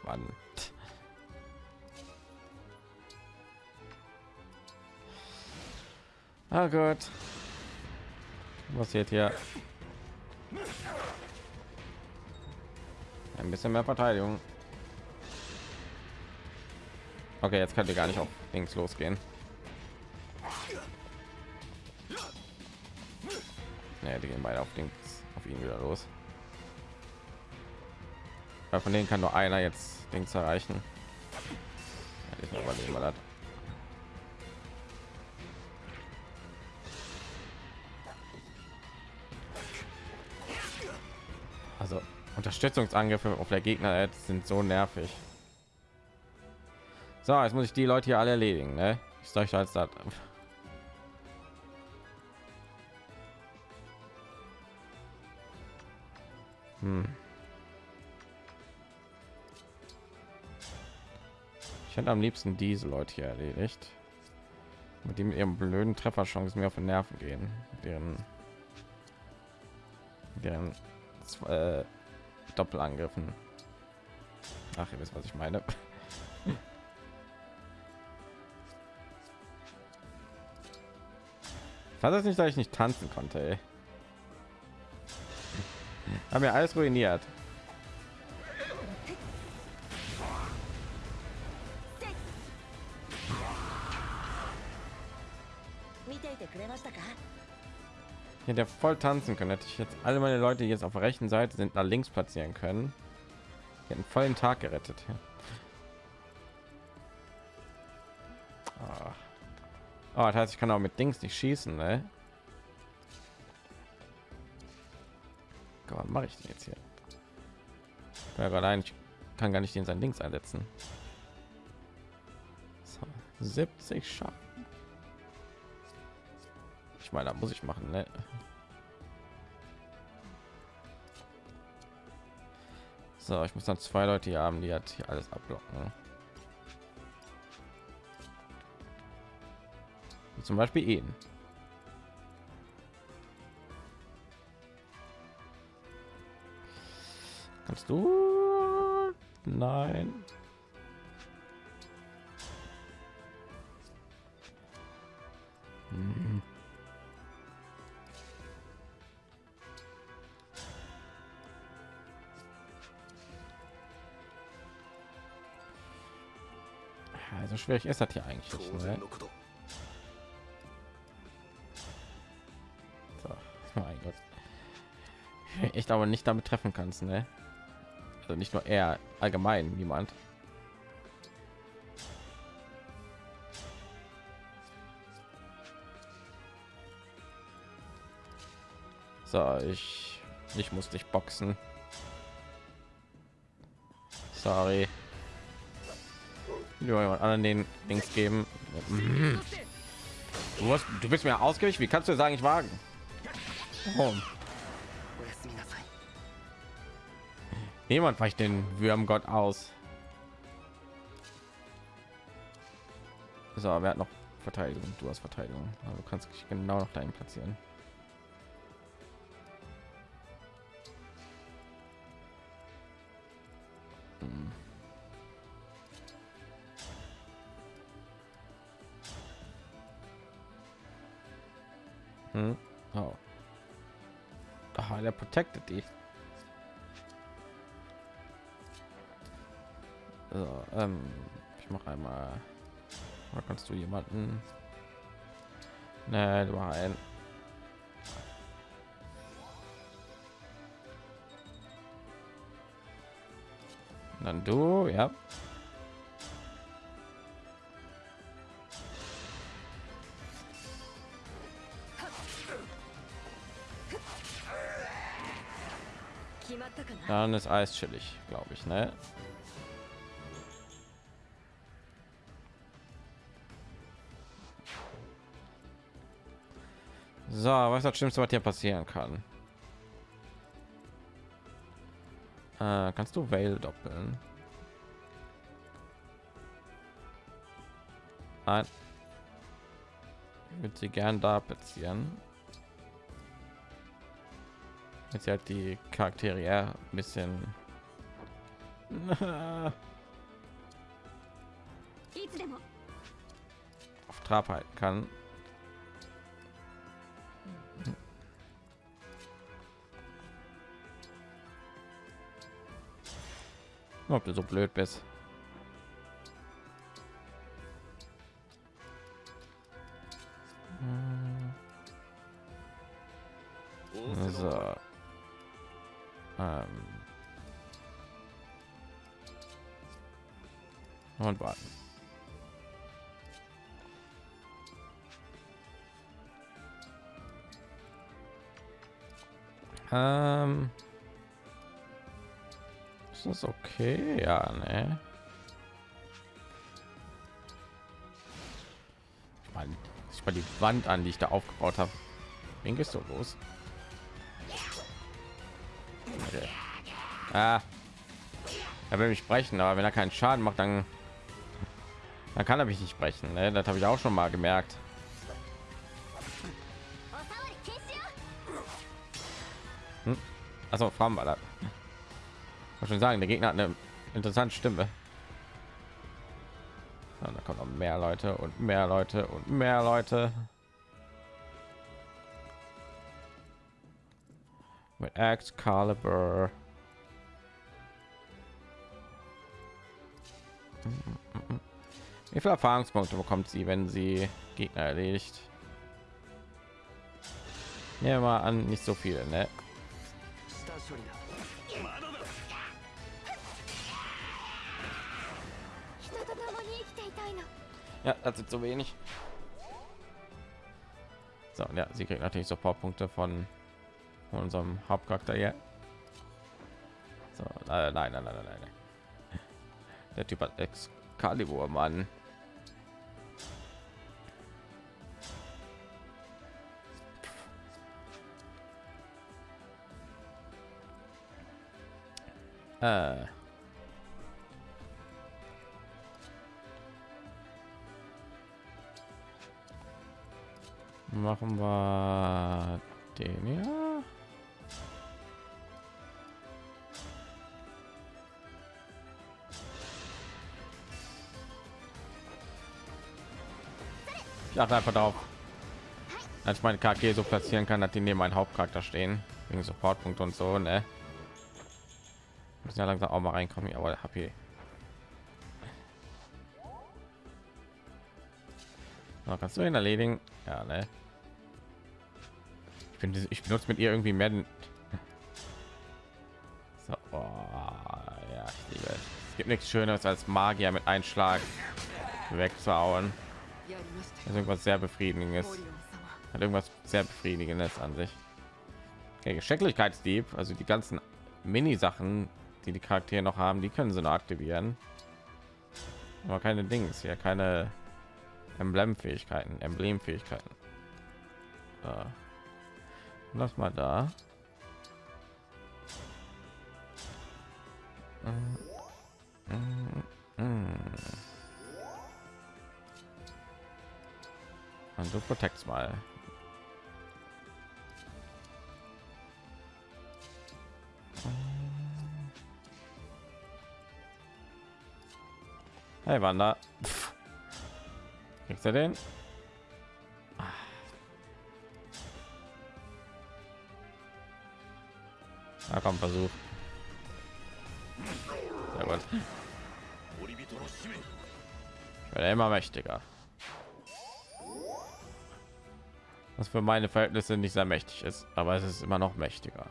Mann. Oh Gott. Was passiert hier? Ein bisschen mehr Verteidigung. Okay, jetzt könnt ihr gar nicht auf links losgehen. Naja, die gehen beide auf links auf ihn wieder los. Weil von denen kann nur einer jetzt links erreichen. Ich. Also Unterstützungsangriffe auf der Gegner jetzt sind so nervig. So, jetzt muss ich die Leute hier alle erledigen. Ne? Ich sage als das. Hätte am liebsten diese Leute hier erledigt, mit dem ihren blöden Trefferchancen mir auf den Nerven gehen, deren deren äh, Doppelangriffen. Ach, ihr wisst, was ich meine. Hat das nicht, dass ich nicht tanzen konnte, ey. Haben wir alles ruiniert. Ja voll tanzen können. Hätte ich jetzt alle meine Leute, die jetzt auf der rechten Seite sind, nach links platzieren können. Den Tag gerettet. Ah. Oh, das heißt, ich kann auch mit Dings nicht schießen, ne? Was mache ich denn jetzt hier? Ja, allein ich kann gar nicht den sein Dings einsetzen. So, 70 Schaden. Ich meine, muss ich machen, ne? So, ich muss dann zwei Leute hier haben, die jetzt hier alles abblocken. Wie zum Beispiel ihn. Kannst du? Nein. Hm. Also schwierig ist das hier eigentlich nicht, ne? so, mein Gott. Echt aber nicht damit treffen kannst, ne? Also nicht nur er, allgemein niemand. So, ich, ich muss dich boxen. Sorry jemand anderen den Links geben. Mhm. Du, hast, du bist mir ausgewichen. Wie kannst du sagen, ich wagen? Oh. Niemand weicht den Würmgott aus. So, wer hat noch Verteidigung? Du hast Verteidigung. Also kannst dich genau noch dahin platzieren. Der protected die. So, ähm, ich mache einmal. Oder kannst du jemanden? Ne, du ein. Dann du, ja. Dann ist Eis chillig, glaube ich, ne? So, was ist das Schlimmste, was hier passieren kann? Äh, kannst du Veil doppeln? Nein. Ich würde sie gern da platzieren jetzt halt die Charaktere ja, ein bisschen auf Trab halten kann. Hm. Ob du so blöd bist. Hm. So. Ähm. Und warten. Ähm. Ist das okay? Ja, ne? Ich meine, ich mal die Wand an, die ich da aufgebaut habe. Wen gehst du los? Ah, er will mich sprechen, aber wenn er keinen Schaden macht, dann, dann kann er mich nicht sprechen. Ne? Das habe ich auch schon mal gemerkt. Hm. Also Frauenballer. war schon sagen, der Gegner hat eine interessante Stimme. Ja, da kommen noch mehr Leute und mehr Leute und mehr Leute. Mit Excalibur. viel Erfahrungspunkte bekommt sie, wenn sie Gegner erledigt? Nehmen wir mal an, nicht so viele, ne? Ja, das sind so wenig. So, ja, sie kriegt natürlich sofort Punkte von unserem Hauptcharakter hier. So, äh, nein, nein, nein, nein, nein. Der Typ hat Excalibur, Mann. Äh. Machen wir den ja. Ich achte einfach darauf, als ich meine Charaktere so platzieren kann, dass die neben meinem Hauptcharakter stehen, wegen Supportpunkt und so, ne? muss ja langsam auch mal reinkommen, aber hab hier. So, kannst du ihn erledigen? Ja, ne? Ich finde ich benutze mit ihr irgendwie mehr so, oh, ja, es gibt nichts schöneres als Magier mit Einschlag wegzuhauen. Das irgendwas sehr befriedigendes. Hat irgendwas sehr befriedigendes an sich. Okay, Geschicklichkeitsdieb, also die ganzen Mini-Sachen die die Charaktere noch haben, die können sie noch aktivieren. Aber keine Dings hier, keine Emblemfähigkeiten, Emblemfähigkeiten. So. Lass mal da. Mm, mm, mm. Und du protects mal. Hey Wanda. Pff. Kriegst du den? Na komm, versuch. Sehr gut. Ich werde immer mächtiger. Was für meine Verhältnisse nicht sehr mächtig ist, aber es ist immer noch mächtiger.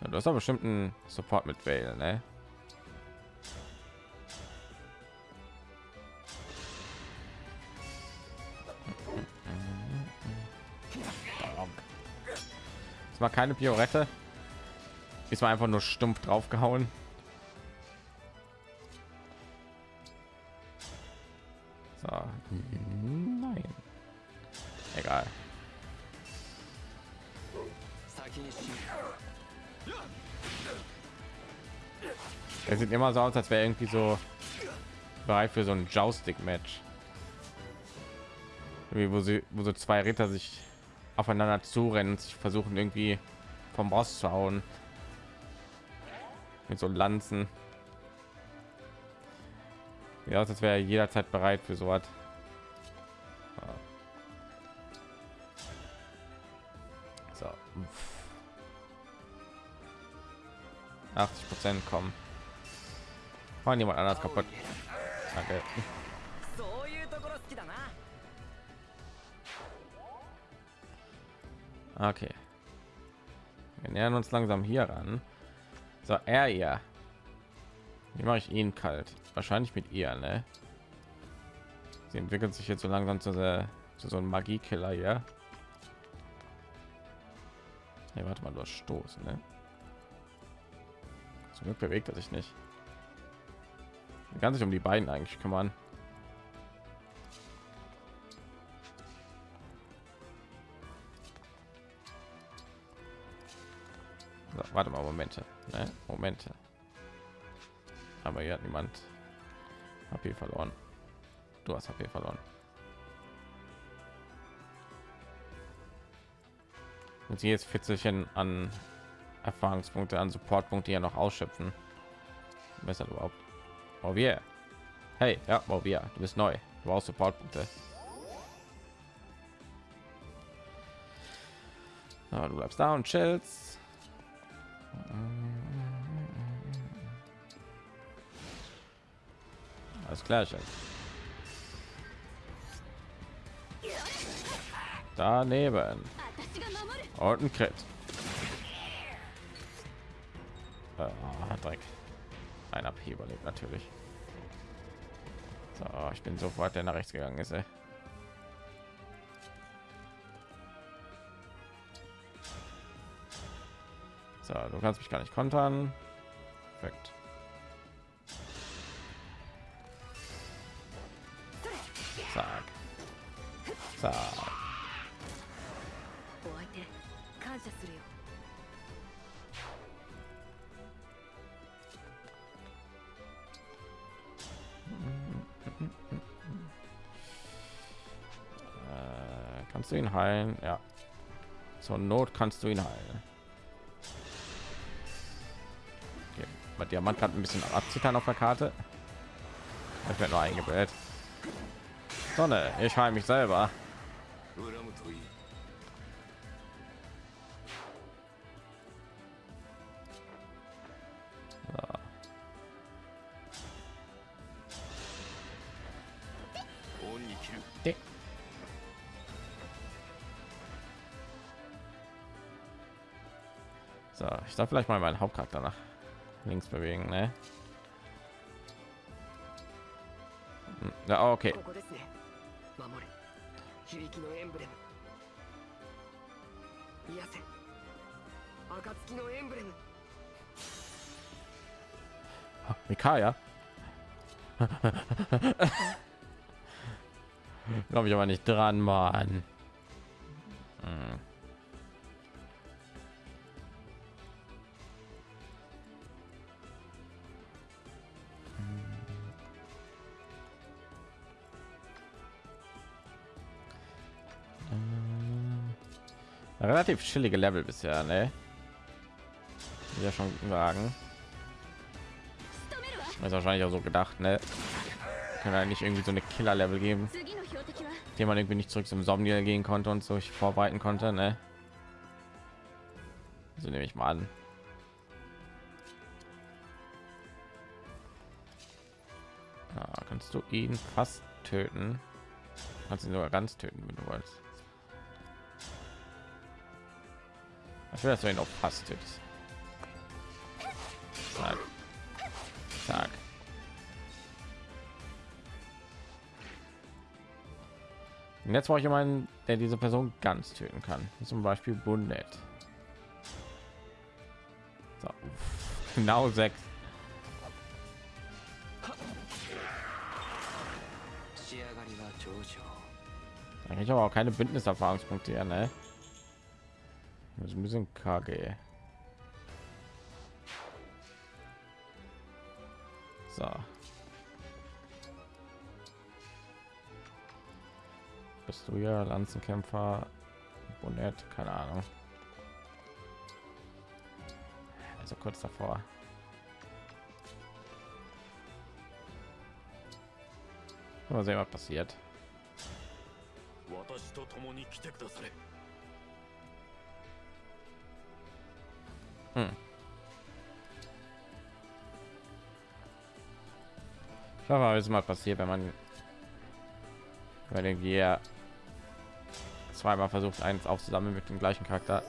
Ja, du hast doch bestimmt einen Support mit Vale, ne? es war keine Biorette. Ist war einfach nur stumpf draufgehauen. So. Nein. Egal. Er sieht immer so aus, als wäre irgendwie so bereit für so ein Joustic-Match. Wo, sie, wo so zwei Ritter sich aufeinander zurennen, und sich versuchen irgendwie vom Boss zu hauen. Mit so Lanzen. Ja, als wäre er jederzeit bereit für so. So. 80 Prozent kommen. Machen jemand anders kaputt. Danke. Okay. Wir nähern uns langsam hier ran. So, er ihr. Wie mache ich ihn kalt? Wahrscheinlich mit ihr, ne? Sie entwickelt sich jetzt so langsam zu, der, zu so einem Magiekiller hier. Nee, warte mal, du hast Stoß, ne? Zum Glück bewegt er sich nicht. Man kann sich um die beiden eigentlich kümmern. Warte mal, Momente, ne? Momente. Aber hier hat niemand HP verloren. Du hast HP verloren. Und sie jetzt Fitzelchen an Erfahrungspunkte, an Supportpunkte ja noch ausschöpfen. Besser überhaupt. Oh yeah. Hey, ja, oh yeah. Du bist neu. Du brauchst Supportpunkte. Du bleibst da und chillst. Alles klar, Scheiße. Daneben. Und ein Crit. Ah, Dreck. Ein AP überlebt natürlich. So, ich bin sofort der nach rechts gegangen ist. Ey. So, du kannst mich gar nicht kontern. Perfekt. Zack. Zack. Äh, kannst du ihn heilen? Ja. Zur Not kannst du ihn heilen. Diamant hat ein bisschen abzittern auf der Karte. Ich werde nur eingebildet. Sonne, ich heile mich selber. So, ich darf vielleicht mal meinen Hauptcharakter nach links bewegen ne? Hm, ja, ah, okay. Oh, Mikaya? Glaube ich aber nicht dran, Mann. relativ chillige Level bisher, ne? Ja schon sagen. Ist wahrscheinlich auch so gedacht, ne? Kann halt eigentlich irgendwie so eine Killer Level geben, die man irgendwie nicht zurück zum sommer gehen konnte und so ich vorbereiten konnte, ne? So nehme ich mal an. Ah, kannst du ihn fast töten? Kannst ihn sogar ganz töten, wenn du wolltest. Schön, dass du ihn auch passt. Zack. Zack. Und jetzt brauche ich jemanden, der diese Person ganz töten kann. Zum Beispiel Bundet. So, genau sechs. Ich habe auch keine Bündniserfahrungspunkte, ja, ne? Ist ein bisschen kacke. So. Bist du ja Lanzenkämpfer? Bonnet, keine Ahnung. Also kurz davor. Mal sehen, was passiert. Hm. Ich hoffe, es mal passiert, wenn man bei den Gear zweimal versucht, eins aufzusammeln mit dem gleichen Charakter.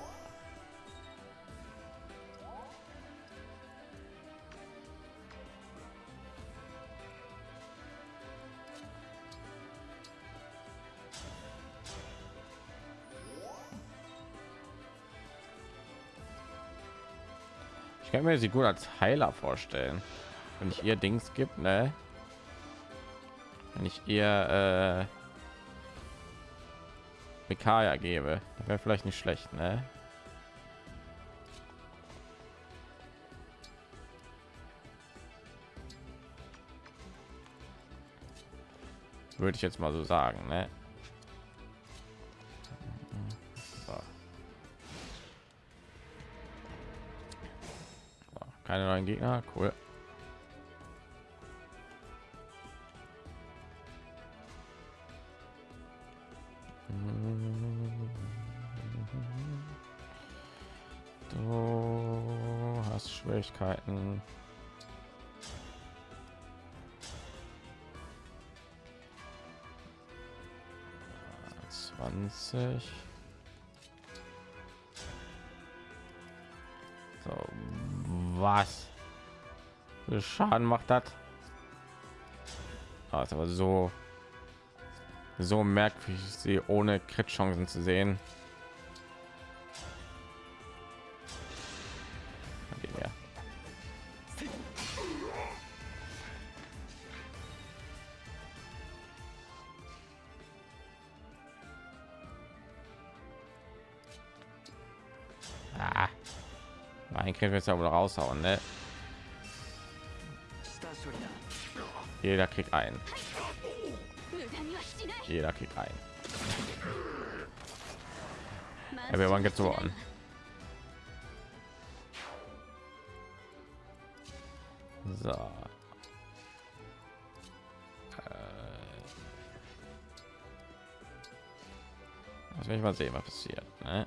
Kann mir sie gut als Heiler vorstellen, wenn ich ihr Dings gibt, ne? Wenn ich ihr äh, Mikaya gebe, wäre vielleicht nicht schlecht, ne? Würde ich jetzt mal so sagen, ne? Keine neuen Gegner, cool. Du hast Schwierigkeiten. Zwanzig. Viel Schaden macht das? Ah, ist aber so so merkwürdig, sie ohne Crit-Chancen zu sehen. Ah. Mein Crit wird ja wohl raushauen, ne? Jeder kriegt ein. Jeder kriegt ein. Ja, wir waren gezogen. So. Äh. Lass mich mal sehen, was passiert. Ne?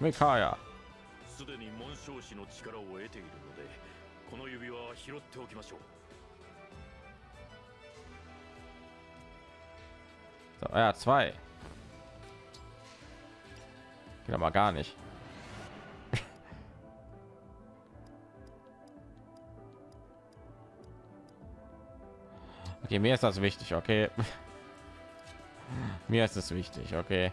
Mikaya. すでに紋章師の力を得ているのでこの指輪は拾っておきましょう So, ja, zwei. Geht aber gar nicht. Okay, mir ist das wichtig, okay. Mir ist es wichtig, okay.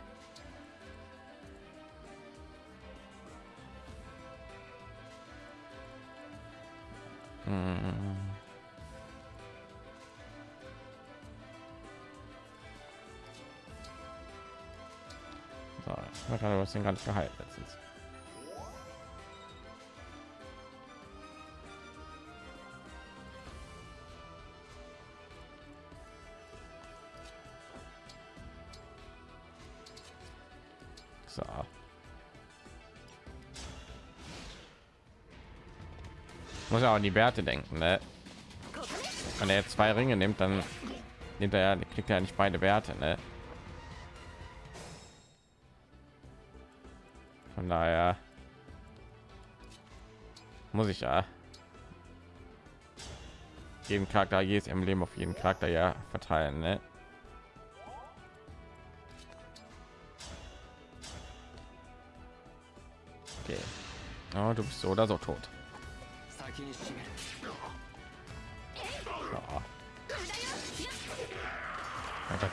Was den ganz geheilt letztens. So. Muss ja auch an die Werte denken, ne? Wenn er jetzt zwei Ringe nimmt, dann nimmt er kriegt er nicht beide Werte, ne? daher muss ich ja jeden Charakter jedes Emblem auf jeden Charakter ja verteilen. Ne? Okay. Oh, du bist so oder so tot.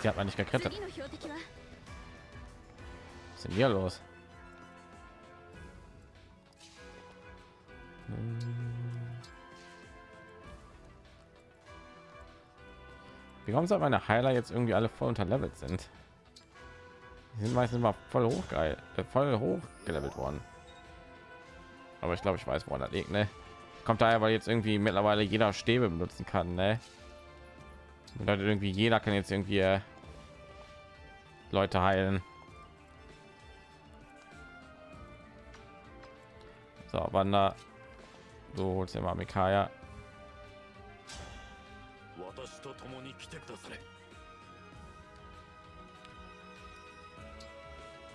Sie hat man nicht gekrittert. Was ist denn hier los? Wie kommt es, dass meine Heiler jetzt irgendwie alle voll unterlevelt sind? Die sind meistens mal voll hoch geil, äh, voll hoch gelevelt worden. Aber ich glaube, ich weiß, woran das liegt, ne? Kommt daher, weil jetzt irgendwie mittlerweile jeder Stäbe benutzen kann, ne? Bedeutet irgendwie jeder kann jetzt irgendwie äh, Leute heilen. So, Wander. So holst du mal Mikaya. 私と共に来てくだされ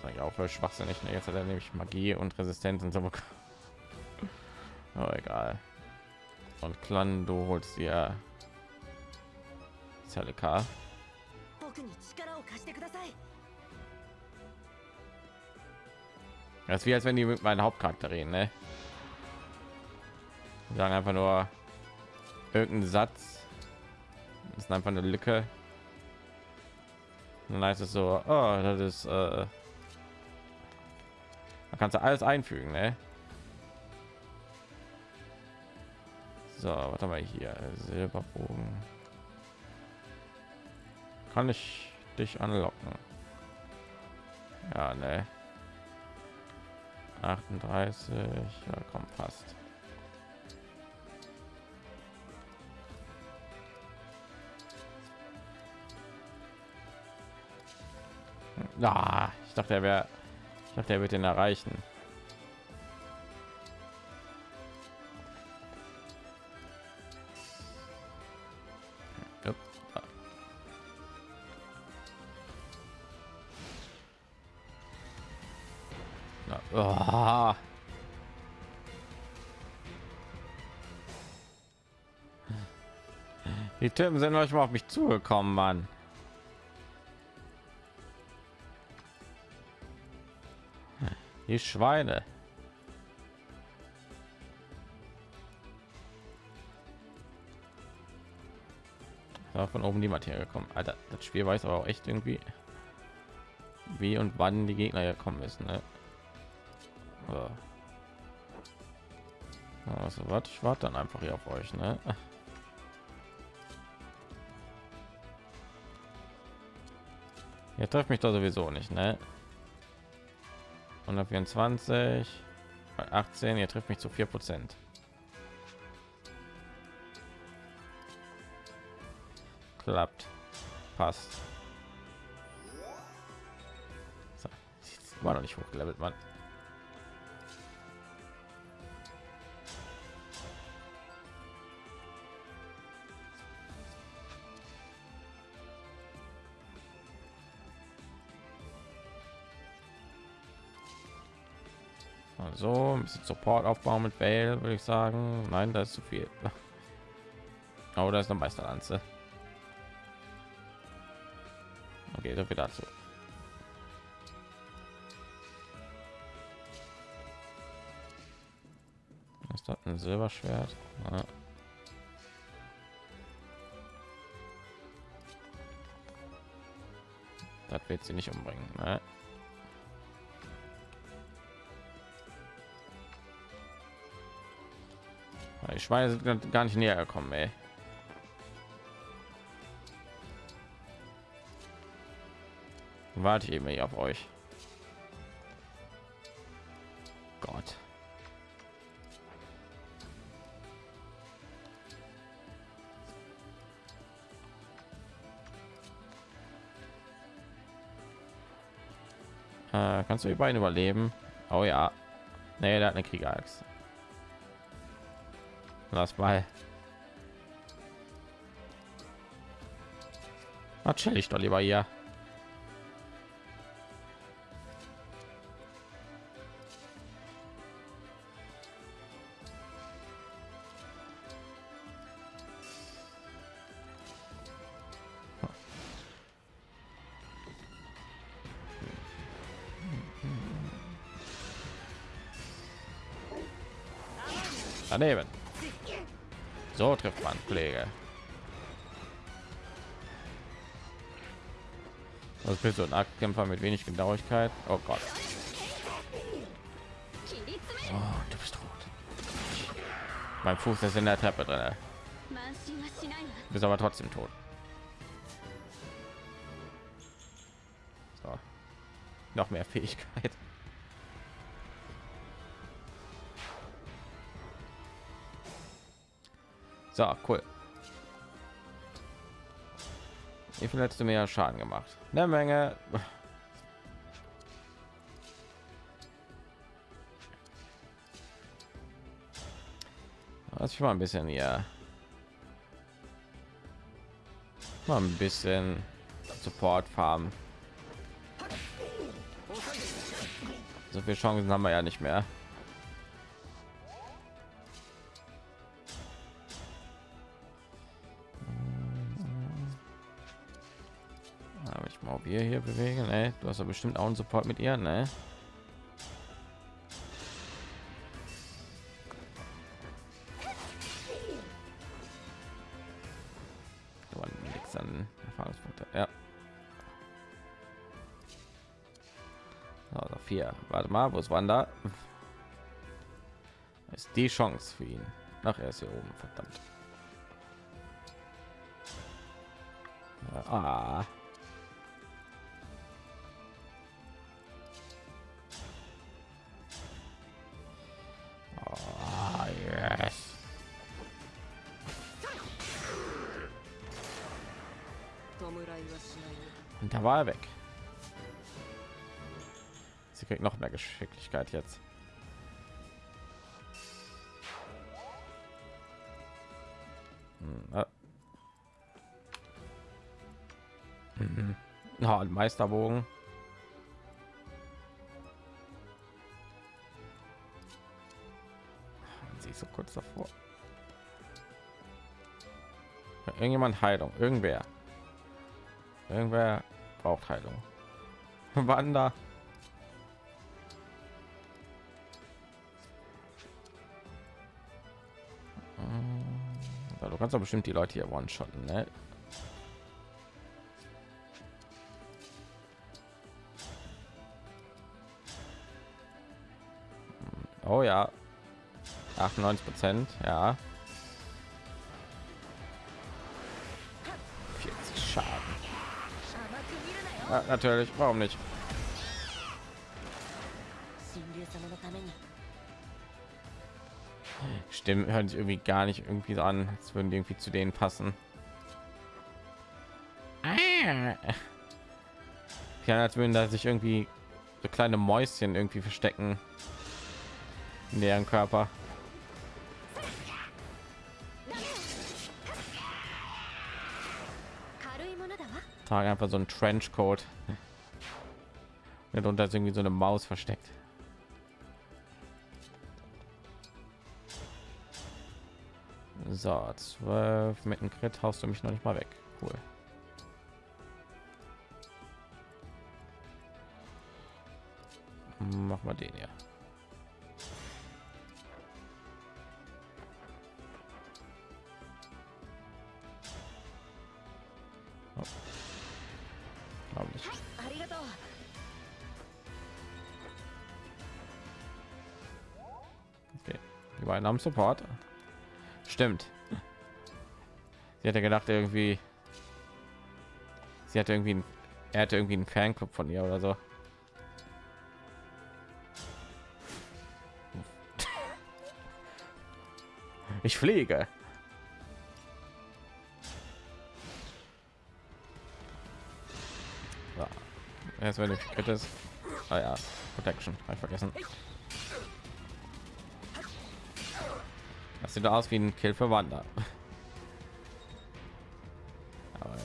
Sag ich auch für schwachsinnig. Ne? Jetzt hat er nämlich Magie und Resistenz und so bekommen. Oh, egal. Und Clan, du holst dir Celica. 僕に力を貸してください Das ist wie als wenn die mit meinen Hauptcharakter reden, ne? Die sagen einfach nur irgendeinen Satz. ist einfach eine Lücke. Und dann heißt es so, oh, das ist, äh, da kannst du alles einfügen, ne? So, was haben wir hier? Silberbogen. Kann ich dich anlocken? Ja, ne. 38, ja, komm, passt. Ja, ich dachte, er wäre, ich dachte, er wird den erreichen. Na, oh. Die Typen sind euch mal auf mich zugekommen, Mann. Die Schweine. Ja, von oben niemand hergekommen. Alter, das Spiel weiß aber auch echt irgendwie, wie und wann die Gegner gekommen ist. Ne? So. Also, was? Ich warte dann einfach hier auf euch. Ne? Ihr trefft mich da sowieso nicht, ne? 124 bei 18 ihr trifft mich zu 4 prozent. Klappt. Passt. So. war noch nicht hochgelevelt man so ein bisschen support aufbauen mit Bale, würde ich sagen. Nein das ist zu viel. Aber da ist eine meisterlanze. Okay so viel dazu. Ist das ein silberschwert. Ja. das wird sie nicht umbringen ne? Schweine sind gar nicht näher gekommen, ey. Warte ich eben hier auf euch. Gott. Äh, kannst du die beiden überleben? Oh ja. Nee, der hat eine Kriegerachse. Lass mal. Was chill ich doch lieber hier. Daneben. So trifft man Pflege. Was bist du ein Aktkämpfer mit wenig Genauigkeit? Oh Gott. Oh, du bist tot. Mein Fuß ist in der Treppe drin. Du bist aber trotzdem tot. So. Noch mehr Fähigkeit. So, cool. Wie viel hättest du mehr Schaden gemacht? Eine Menge. Was ich mal ein bisschen hier. Mal ein bisschen Support farmen. So viele Chancen haben wir ja nicht mehr. Du hast ja bestimmt auch einen Support mit ihr, ne? Aber nichts an Erfahrungspunkte. Ja. Also vier. Warte mal, wo ist Wanda? Ist die Chance für ihn. Nach er ist hier oben, verdammt. Ah, er weg. Sie kriegt noch mehr Geschicklichkeit jetzt. Hm, ah. Mhm. Ein Meisterbogen. Sie ist so kurz davor. Irgendjemand Heilung, irgendwer. Irgendwer braucht Heilung. Wanda. Ja, Du kannst doch bestimmt die Leute hier one-shotten, ne? Oh ja. 98 Prozent, ja. Ja, natürlich, warum nicht? Stimmen hören sich irgendwie gar nicht irgendwie an, als würden die irgendwie zu denen passen. Ah. Ja, als würden da sich irgendwie so kleine Mäuschen irgendwie verstecken in deren Körper. trage einfach so ein Trenchcoat. Und darunter ist irgendwie so eine Maus versteckt. So, 12 mit dem Crit haust du mich noch nicht mal weg. Cool. Mach mal den hier. Beiden haben Support. Stimmt. Sie hatte gedacht irgendwie. Sie hatte irgendwie, ein, er hatte irgendwie einen Fanclub von ihr oder so. Ich fliege. So. Jetzt wenn ich Crit ist. Ah ja, Protection, hab ich vergessen. Sieht aus wie ein Kill für Wanda. Aber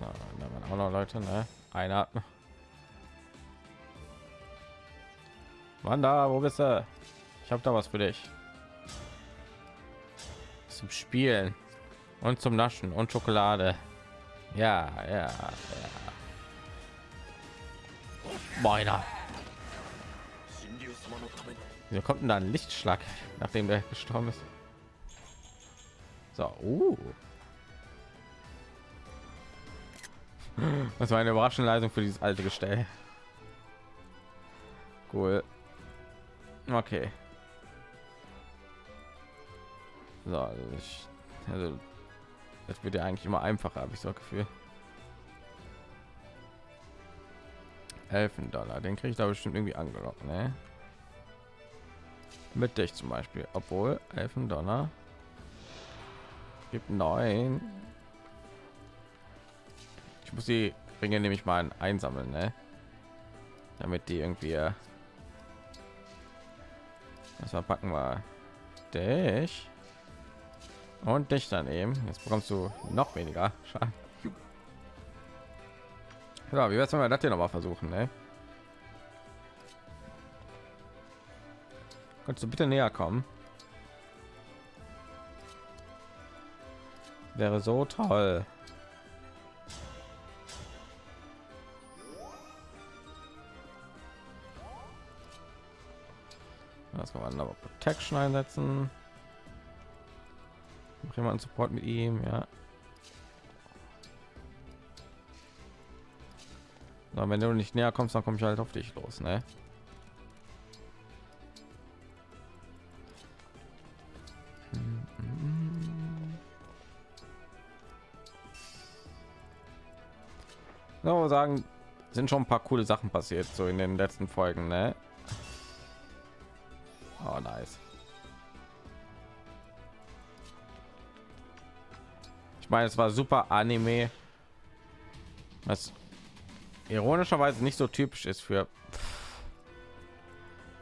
Ja, da waren auch noch Leute, ne? Einer. Wanda, wo bist du? Ich habe da was für dich. Zum Spielen und zum Naschen und Schokolade. Ja, ja, ja. Meiner wir kommt denn da ein Lichtschlag, nachdem der gestorben ist? So, uh. Das war eine überraschende Leistung für dieses alte Gestell. Cool. Okay. So, also, ich, also das wird ja eigentlich immer einfacher, habe ich so ein Gefühl. Elfen Dollar, den kriege ich da bestimmt irgendwie angelockt, ne? Mit dich zum Beispiel, obwohl Elfen Donner gibt neun. Ich muss die Ringe nämlich mal einsammeln, ne? damit die irgendwie. äh, Das war packen wir dich und dich daneben. Jetzt bekommst du noch weniger Schaden. Ja, wie wär's, wenn wir das hier noch mal versuchen, ne? Kannst du bitte näher kommen? Wäre so toll. Das kann man Protection einsetzen. Noch jemanden Support mit ihm, ja. Na, wenn du nicht näher kommst, dann komme ich halt auf dich los, ne? So sagen, sind schon ein paar coole Sachen passiert so in den letzten Folgen, ne? Oh, nice. Ich meine, es war super Anime, was ironischerweise nicht so typisch ist für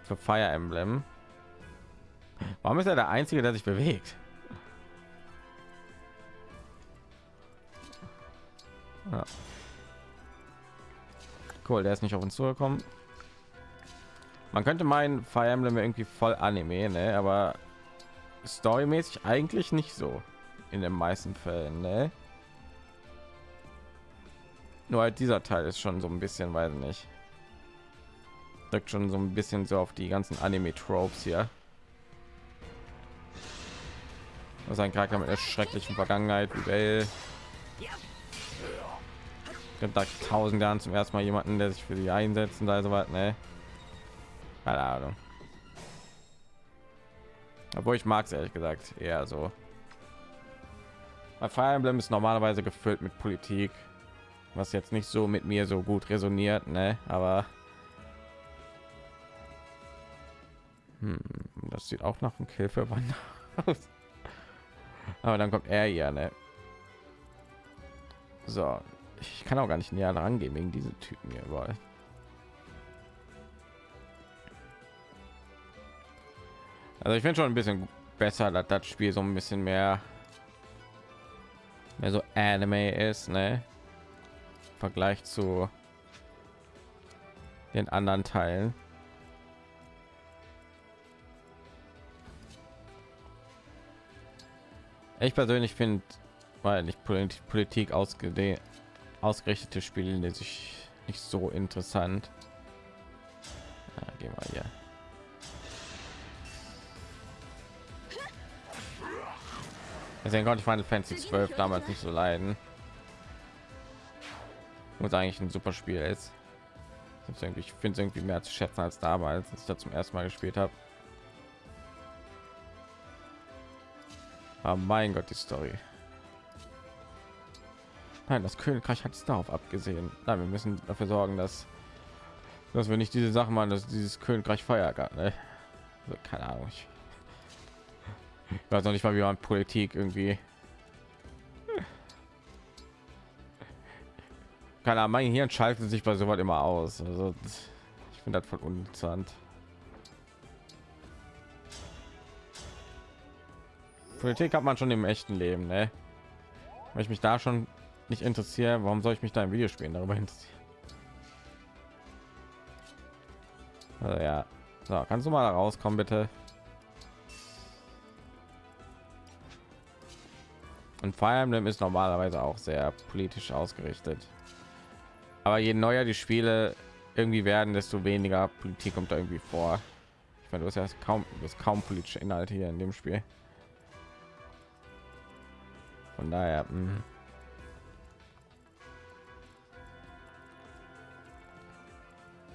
für Fire Emblem. Warum ist er der einzige, der sich bewegt? Ja. Cool, der ist nicht auf uns zugekommen. Man könnte meinen, Fire Emblem irgendwie voll Anime, ne? aber storymäßig eigentlich nicht so in den meisten Fällen, ne? Nur halt dieser Teil ist schon so ein bisschen, weiß nicht. Drückt schon so ein bisschen so auf die ganzen Anime-Tropes hier. Also ein Charakter mit einer schrecklichen Vergangenheit wie Bell. Da tausend Jahren zum ersten Mal jemanden, der sich für sie einsetzen, also was, ne? Keine Ahnung. Obwohl ich mag es ehrlich gesagt eher so. Bei Fire Emblem ist normalerweise gefüllt mit Politik, was jetzt nicht so mit mir so gut resoniert, ne? Aber hm, das sieht auch nach einem Kill für Wann aus. Aber dann kommt er ja, ne? So, ich kann auch gar nicht näher rangehen wegen diesen Typen hier überall. Also ich finde schon ein bisschen besser, dass das Spiel so ein bisschen mehr mehr so Anime ist, ne? Im Vergleich zu den anderen Teilen. Ich persönlich finde, weil nicht Politik ausgedehnt ausgerichtete Spiele die sich nicht so interessant. Ja, gehen wir hier. Deswegen konnte ich Final Fantasy 12 damals nicht so leiden. Muss eigentlich ein super Spiel ist. Ich finde es irgendwie mehr zu schätzen als damals, als ich da zum ersten Mal gespielt habe. Aber mein Gott, die Story. Nein, das Königreich hat es darauf abgesehen. Nein, wir müssen dafür sorgen, dass dass wir nicht diese Sachen machen, dass dieses Königreich feiert. Ne? Also, keine Ahnung. Ich weiß noch nicht mal, wie man Politik irgendwie. Keine Ahnung, mein Hirn schaltet sich bei sowas immer aus. Also ich finde das voll uninteressant. Politik hat man schon im echten Leben, ne? Wenn ich mich da schon nicht interessiere, warum soll ich mich da im Videospielen darüber interessieren? Also ja, so, kannst du mal rauskommen, bitte? Und Fire Emblem ist normalerweise auch sehr politisch ausgerichtet. Aber je neuer die Spiele irgendwie werden, desto weniger Politik kommt da irgendwie vor. Ich meine, du hast ja kaum, du hast kaum politische Inhalte hier in dem Spiel. Von daher, mh.